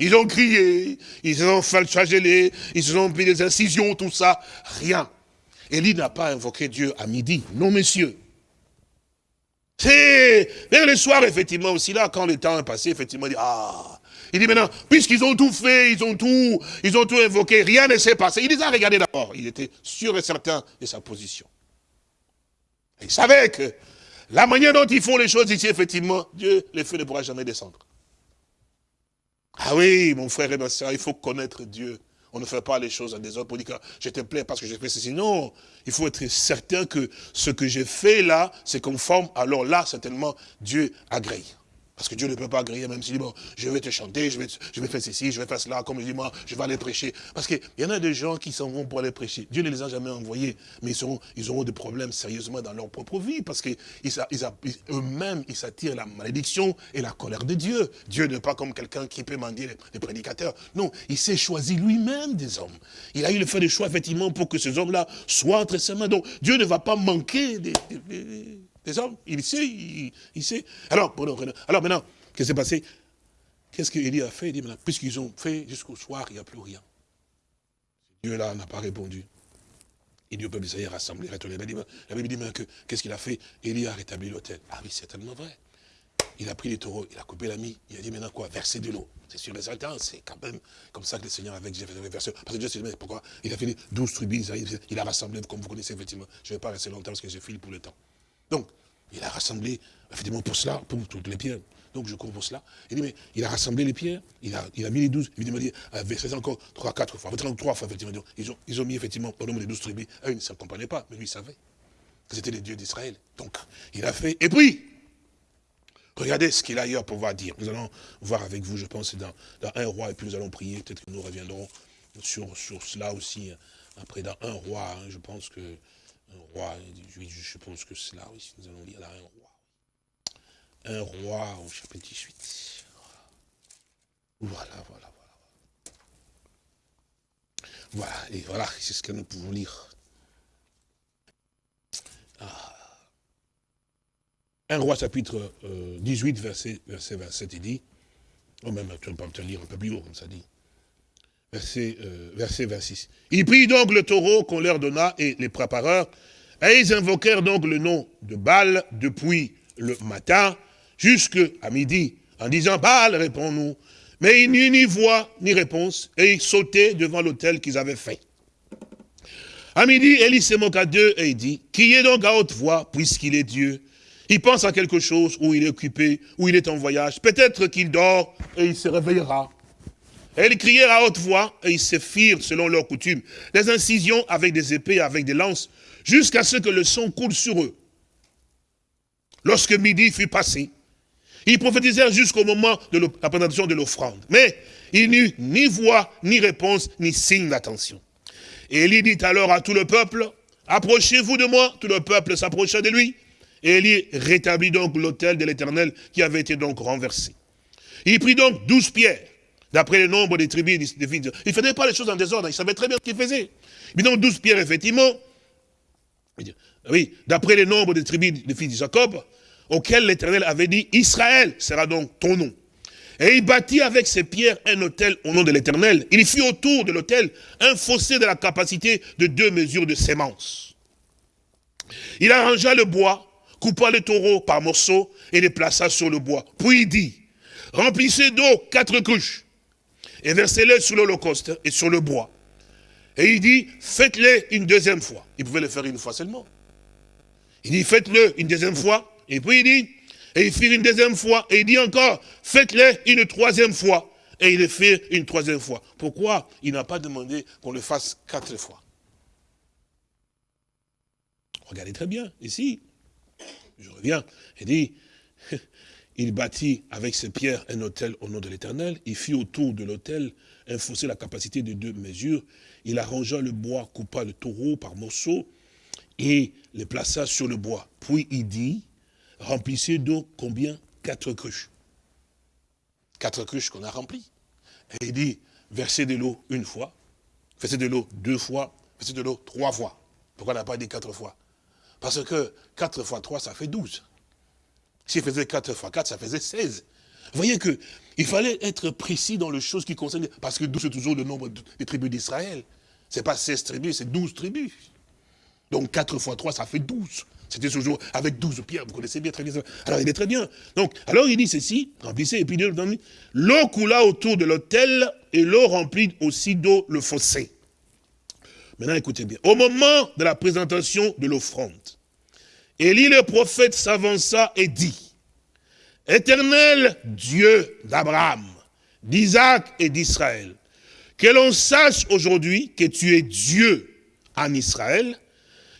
Ils ont crié, ils ont flagellé, ils ont mis des incisions, tout ça. Rien. Élie n'a pas invoqué Dieu à midi. Non, messieurs. C'est vers le soir, effectivement, aussi là, quand le temps est passé, effectivement, il dit, ah, il dit maintenant, puisqu'ils ont tout fait, ils ont tout, ils ont tout invoqué, rien ne s'est passé. Il les a regardés d'abord. Il était sûr et certain de sa position. il savait que la manière dont ils font les choses ici, effectivement, Dieu, le feu ne pourra jamais descendre. Ah oui, mon frère et ma soeur, il faut connaître Dieu. On ne fait pas les choses en désordre pour dire que je te plais parce que j'ai fait ceci. Non, il faut être certain que ce que j'ai fait là, c'est conforme. Alors là, certainement, Dieu agrée. Parce que Dieu ne peut pas agréer, même s'il dit, bon, je vais te chanter, je vais, je vais faire ceci, je vais faire cela, comme je dis, moi, je vais aller prêcher. Parce qu'il y en a des gens qui s'en vont pour aller prêcher. Dieu ne les a jamais envoyés, mais ils, seront, ils auront des problèmes sérieusement dans leur propre vie, parce qu'eux-mêmes, ils s'attirent la malédiction et la colère de Dieu. Dieu n'est pas comme quelqu'un qui peut mendier les, prédicateurs. Non, il s'est choisi lui-même des hommes. Il a eu le fait de choix, effectivement, pour que ces hommes-là soient entre ses mains. Donc, Dieu ne va pas manquer des hommes, il sait, il, sait. Alors, alors maintenant, qu'est-ce qui s'est passé? Qu'est-ce qu'Élie a fait? Il dit maintenant, puisqu'ils ont fait jusqu'au soir, il n'y a plus rien. Dieu là n'a pas répondu. Et Dieu peut s'est rassemblé, La Bible dit maintenant que qu'est-ce qu'il a fait? Élie a rétabli l'autel. Ah oui, c'est tellement vrai. Il a pris les taureaux, il a coupé la mie, il a dit maintenant quoi? Verser de l'eau. C'est sûr les certain, c'est quand même comme ça que le Seigneur fait verser. Parce que Dieu sait pourquoi? Il a fait 12 tribus, il a rassemblé, comme vous connaissez effectivement. Je ne vais pas rester longtemps parce que je file pour le temps. Donc, il a rassemblé, effectivement, pour cela, pour toutes les pierres. Donc je cours pour cela. Il dit, mais il a rassemblé les pierres, il a, mis les douze, évidemment, il a versé encore trois, quatre fois, trois fois, effectivement. Ils ont, ont mis, effectivement, au nombre des douze tribus. Ah, il ne comprenait pas, mais lui, il savait que c'était les dieux d'Israël. Donc, il a fait. Et puis, regardez ce qu'il a ailleurs pour pouvoir dire. Nous allons voir avec vous, je pense, dans, un roi, et puis nous allons prier. Peut-être que nous reviendrons sur, cela aussi, après, dans un roi. Hein, je pense que un roi, je pense que c'est là, oui, nous allons lire là, un roi. Un roi au chapitre 18. Voilà, voilà, voilà. Voilà, et voilà, c'est ce que nous pouvons lire. Ah. Un roi chapitre 18, verset, verset 27, il dit, oh même, tu peux me lire un peu plus haut, comme ça dit. Verset, euh, verset 26. Il prit donc le taureau qu'on leur donna et les prépareurs, et ils invoquèrent donc le nom de Baal depuis le matin jusqu'à midi, en disant, Baal, réponds-nous. Mais il n'y eut ni voix, ni réponse, et ils sautaient devant l'autel qu'ils avaient fait. À midi, Élie se moqua d'eux et il dit, qui est donc à haute voix, puisqu'il est Dieu? Il pense à quelque chose, ou il est occupé, ou il est en voyage. Peut-être qu'il dort et il se réveillera. Et ils crièrent à haute voix, et ils se firent, selon leur coutume, des incisions avec des épées, avec des lances, jusqu'à ce que le son coule sur eux. Lorsque midi fut passé, ils prophétisèrent jusqu'au moment de la présentation de l'offrande. Mais il n'y ni voix, ni réponse, ni signe d'attention. Élie dit alors à tout le peuple, approchez-vous de moi. Tout le peuple s'approcha de lui. Et Élie rétablit donc l'autel de l'Éternel qui avait été donc renversé. Il prit donc douze pierres D'après le nombre des tribus des fils. Il ne faisait pas les choses en désordre, il savait très bien ce qu'il faisait. Mais donc douze pierres, effectivement, oui, d'après le nombre des tribus des fils de Jacob, auquel l'Éternel avait dit, Israël sera donc ton nom. Et il bâtit avec ces pierres un hôtel au nom de l'Éternel. Il fit autour de l'hôtel un fossé de la capacité de deux mesures de sémence. Il arrangea le bois, coupa le taureau par morceaux et les plaça sur le bois. Puis il dit, remplissez d'eau quatre couches et versez-les sur l'holocauste et sur le bois. Et il dit, faites-le une deuxième fois. Il pouvait le faire une fois seulement. Il dit, faites-le une deuxième fois. Et puis il dit, et il fit une deuxième fois. Et il dit encore, faites-le une troisième fois. Et il le fait une troisième fois. Pourquoi il n'a pas demandé qu'on le fasse quatre fois? Regardez très bien, ici. Je reviens. Il dit, il bâtit avec ses pierres un hôtel au nom de l'éternel. Il fit autour de l'hôtel un fossé la capacité de deux mesures. Il arrangea le bois, coupa le taureau par morceaux et les plaça sur le bois. Puis il dit, remplissez d'eau combien? Quatre cruches. Quatre cruches qu'on a remplies. Et il dit, versez de l'eau une fois, versez de l'eau deux fois, versez de l'eau trois fois. Pourquoi on n'a pas dit quatre fois? Parce que quatre fois trois, ça fait douze. S'il faisait 4 fois 4, ça faisait 16. Vous voyez qu'il fallait être précis dans les choses qui concernent, parce que 12 c'est toujours le nombre des tribus d'Israël. Ce n'est pas 16 tribus, c'est 12 tribus. Donc 4 fois 3, ça fait 12. C'était toujours avec 12 pierres, vous connaissez bien très bien. Alors il est très bien. Donc, alors il dit ceci, remplissez, et puis l'eau coula autour de l'autel, et l'eau remplit aussi d'eau le fossé. Maintenant écoutez bien, au moment de la présentation de l'offrande, Élie le prophète s'avança et dit, Éternel Dieu d'Abraham, d'Isaac et d'Israël, que l'on sache aujourd'hui que tu es Dieu en Israël,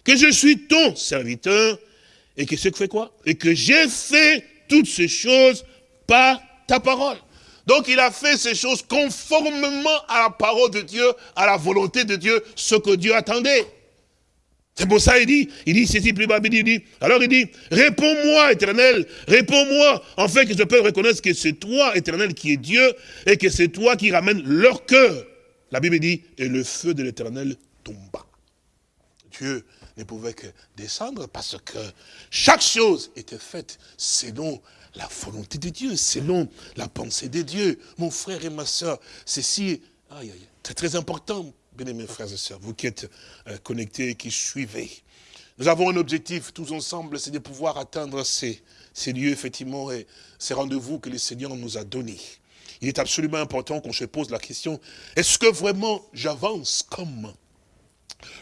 que je suis ton serviteur, et que ce que fait quoi? Et que j'ai fait toutes ces choses par ta parole. Donc il a fait ces choses conformément à la parole de Dieu, à la volonté de Dieu, ce que Dieu attendait. C'est pour ça il dit, il dit ceci plus bas, il dit, alors il dit, réponds-moi éternel, réponds-moi, en fait que je peux reconnaître que c'est toi éternel qui es Dieu, et que c'est toi qui ramènes leur cœur. La Bible dit, et le feu de l'éternel tomba. Dieu ne pouvait que descendre parce que chaque chose était faite selon la volonté de Dieu, selon la pensée de Dieu. Mon frère et ma soeur, ceci, c'est très important Bien-aimés frères et sœurs, vous qui êtes euh, connectés, qui suivez, nous avons un objectif tous ensemble, c'est de pouvoir atteindre ces, ces lieux, effectivement, et ces rendez-vous que le Seigneur nous a donnés. Il est absolument important qu'on se pose la question, est-ce que vraiment j'avance comme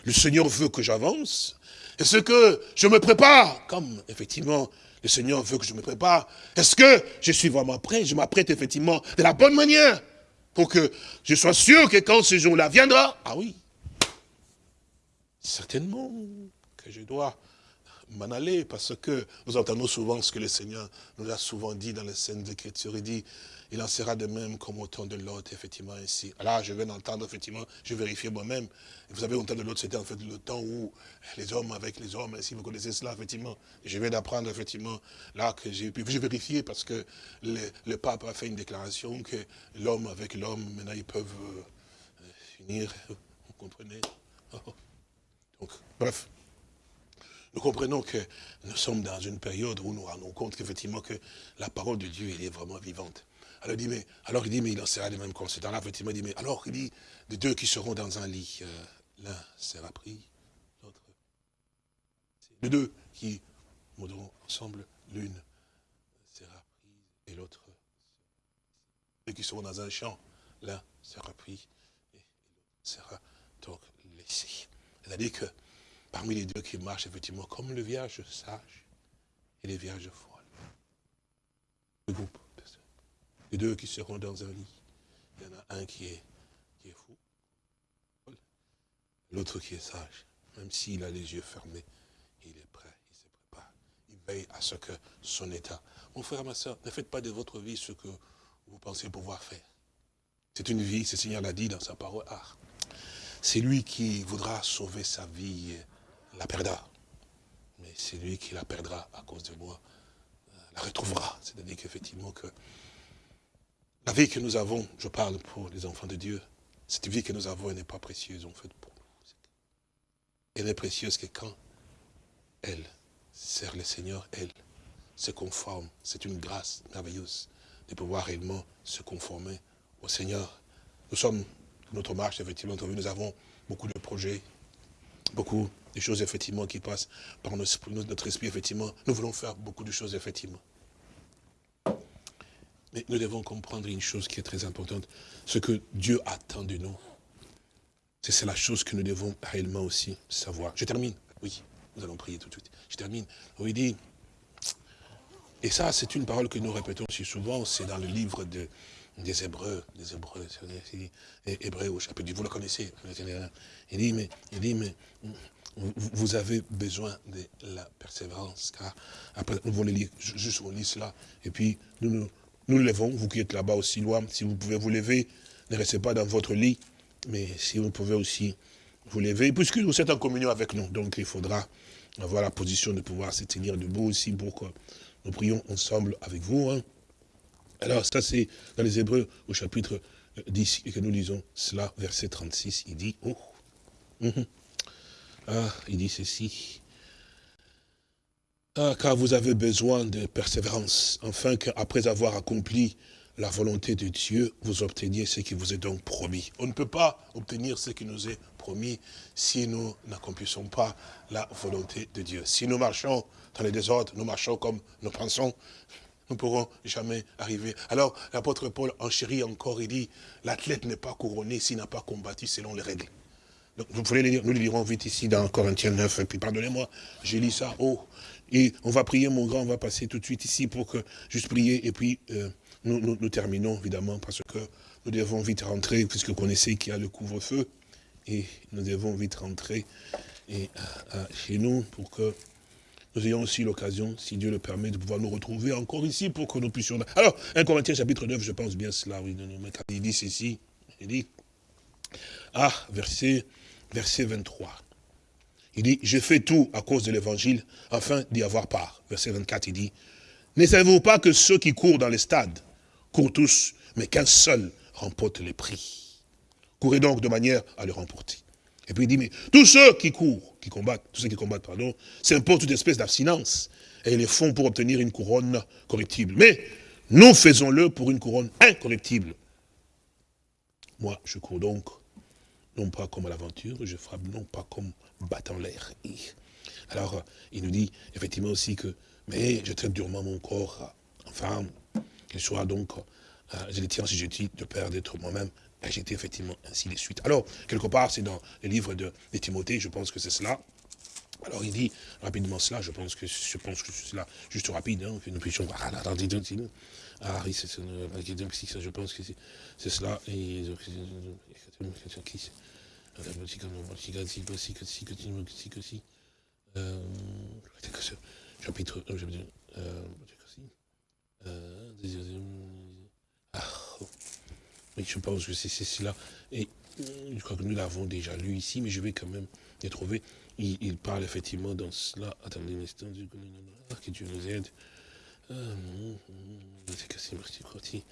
le Seigneur veut que j'avance? Est-ce que je me prépare comme, effectivement, le Seigneur veut que je me prépare? Est-ce que je suis vraiment prêt? Je m'apprête, effectivement, de la bonne manière pour que je sois sûr que quand ce jour-là viendra, ah oui, certainement que je dois m'en aller, parce que nous entendons souvent ce que le Seigneur nous a souvent dit dans les scènes d'Écriture. Il dit, il en sera de même comme au temps de l'autre, effectivement, ici. Là, je viens d'entendre, effectivement, je vérifie moi-même. Vous savez, au temps de l'autre, c'était en fait le temps où les hommes avec les hommes, si vous connaissez cela, effectivement. je viens d'apprendre, effectivement, là, que j'ai pu, j'ai vérifié parce que le, pape a fait une déclaration que l'homme avec l'homme, maintenant, ils peuvent euh, finir, vous comprenez? Donc, bref. Nous comprenons que nous sommes dans une période où nous rendons compte qu'effectivement que la parole de Dieu, elle est vraiment vivante. Alors il dit, mais, alors il dit, mais il en sera de même conséquences. Là, effectivement, il dit, mais alors il dit, de deux qui seront dans un lit, euh, l'un sera pris, l'autre. De deux qui mourront ensemble, l'une sera prise et l'autre. Deux qui seront dans un champ, l'un sera pris et l'autre sera donc laissé. C'est-à-dire que parmi les deux qui marchent, effectivement, comme le vierge sage et les vierges folles. Le groupe les deux qui seront dans un lit. Il y en a un qui est, fou, l'autre qui est sage. Même s'il a les yeux fermés, il est prêt, il se prépare. Il veille à ce que son état. Mon frère, ma soeur, ne faites pas de votre vie ce que vous pensez pouvoir faire. C'est une vie, ce Seigneur l'a dit dans sa parole. Ah, c'est lui qui voudra sauver sa vie, la perdra. Mais c'est lui qui la perdra à cause de moi, euh, la retrouvera. C'est-à-dire qu'effectivement que la vie que nous avons, je parle pour les enfants de Dieu, cette vie que nous avons, elle n'est pas précieuse en fait pour nous. Elle est précieuse que quand elle sert le Seigneur, elle se conforme. C'est une grâce merveilleuse de pouvoir réellement se conformer au Seigneur. Nous sommes, notre marche, effectivement, nous avons beaucoup de projets, beaucoup de choses, effectivement, qui passent par notre esprit, effectivement. Nous voulons faire beaucoup de choses, effectivement. Mais nous devons comprendre une chose qui est très importante. Ce que Dieu attend de nous, c'est la chose que nous devons réellement aussi savoir. Je termine. Oui, nous allons prier tout de suite. Je termine. il dit, et ça c'est une parole que nous répétons si souvent, c'est dans le livre de, des Hébreux, des Hébreux, Hébreux au vous le connaissez. Il dit, mais, il dit, mais vous avez besoin de la persévérance, car après, nous allons lire, juste on lit cela, et puis nous nous, nous levons, vous qui êtes là-bas aussi loin, si vous pouvez vous lever, ne restez pas dans votre lit, mais si vous pouvez aussi vous lever, puisque vous êtes en communion avec nous, donc il faudra avoir la position de pouvoir se tenir debout aussi pour que nous prions ensemble avec vous. Hein. Alors ça c'est dans les Hébreux au chapitre 10 et que nous lisons cela, verset 36, il dit, oh, mhm. ah, il dit ceci, ah, car vous avez besoin de persévérance, afin qu'après avoir accompli la volonté de Dieu, vous obteniez ce qui vous est donc promis. On ne peut pas obtenir ce qui nous est promis si nous n'accomplissons pas la volonté de Dieu. Si nous marchons dans les désordres, nous marchons comme nous pensons, nous ne pourrons jamais arriver. Alors, l'apôtre Paul enchérit encore, il dit, l'athlète n'est pas couronné s'il n'a pas combattu selon les règles. Donc, vous pouvez lire, nous le lirons vite ici dans Corinthiens 9, et puis pardonnez-moi, j'ai lu ça, oh, et on va prier, mon grand, on va passer tout de suite ici pour que, juste prier, et puis euh, nous, terminons, évidemment, parce que nous devons vite rentrer, puisque vous connaissez qu'il y a le couvre-feu, et nous devons vite rentrer et, euh, chez nous pour que nous ayons aussi l'occasion, si Dieu le permet, de pouvoir nous retrouver encore ici pour que nous puissions... Alors, 1 Corinthiens chapitre 9, je pense bien cela, oui, il dit ceci, il dit, ah, verset, verset 23, il dit, je fais tout à cause de l'évangile, afin d'y avoir part. Verset 24, il dit, ne savez-vous pas que ceux qui courent dans les stades courent tous, mais qu'un seul remporte les prix? Courez donc de manière à le remporter. Et puis il dit, mais tous ceux qui courent, qui combattent, tous ceux qui combattent, pardon, s'imposent toute espèce d'abstinence. Et ils les font pour obtenir une couronne corruptible. Mais nous faisons-le pour une couronne incorruptible. Moi, je cours donc, non pas comme à l'aventure, je frappe non pas comme battant l'air. Alors, il nous dit effectivement aussi que, mais je traite durement mon corps, enfin, qu'il soit donc, euh, je le tiens si je de peur d'être moi-même J'étais effectivement ainsi les suites. Alors, quelque part, c'est dans le livre de, Timothée, je pense que c'est cela. Alors il dit rapidement cela, je pense que je pense que c'est cela, juste rapide, hein, que nous puissions. Ah oui, c'est je pense que c'est cela. Et chapitre ah, je pense que c'est cela. Et je crois que nous l'avons déjà lu ici, mais je vais quand même les trouver. Il, parle effectivement dans cela. Attendez un instant, que Dieu nous aide. C'est merci, Croti.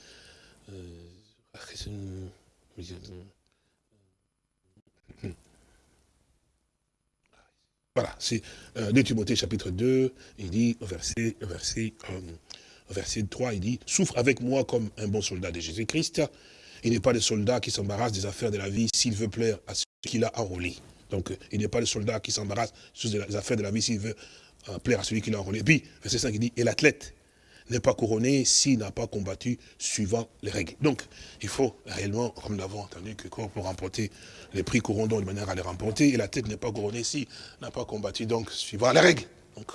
Voilà, c'est euh, 2 Timothée chapitre 2, il dit, au verset, verset, euh, verset 3, il dit, souffre avec moi comme un bon soldat de Jésus-Christ, il n'est pas le soldat qui s'embarrasse des affaires de la vie s'il veut plaire à ceux qu'il a enrôlé. Donc, il n'est pas le soldat qui s'embarrasse des affaires de la vie s'il veut euh, plaire à celui qui l'a enrôlé. Et puis, verset 5, il dit, et l'athlète n'est pas couronné s'il n'a pas combattu suivant les règles. Donc, il faut réellement, comme nous l'avons entendu, que pour remporter les prix couronnés de manière à les remporter, et la tête n'est pas couronnée s'il n'a pas combattu, donc, suivant les règles. Donc,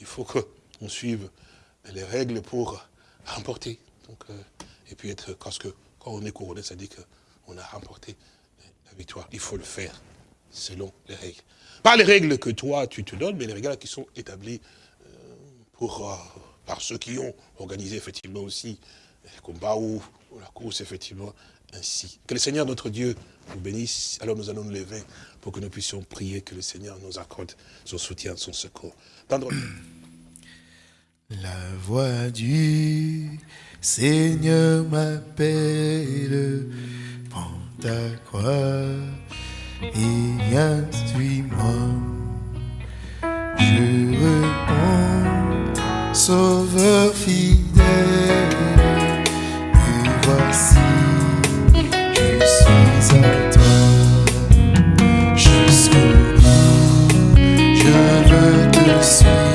il faut qu'on suive les règles pour remporter. Donc, euh, et puis être, parce que quand on est couronné, ça dit qu'on a remporté la victoire. Il faut le faire selon les règles. Pas les règles que toi, tu te donnes, mais les règles qui sont établies euh, pour, euh, par ceux qui ont organisé effectivement aussi les combats ou, la course, effectivement, ainsi. Que le Seigneur, notre Dieu, nous bénisse. Alors nous allons nous lever pour que nous puissions prier, que le Seigneur nous accorde son soutien, son secours. La voix du Seigneur m'appelle, prends ta croix et instruis-moi. Je réponds, Sauveur fidèle, me voici, je suis à toi. Jusqu'au bout, je veux te suivre.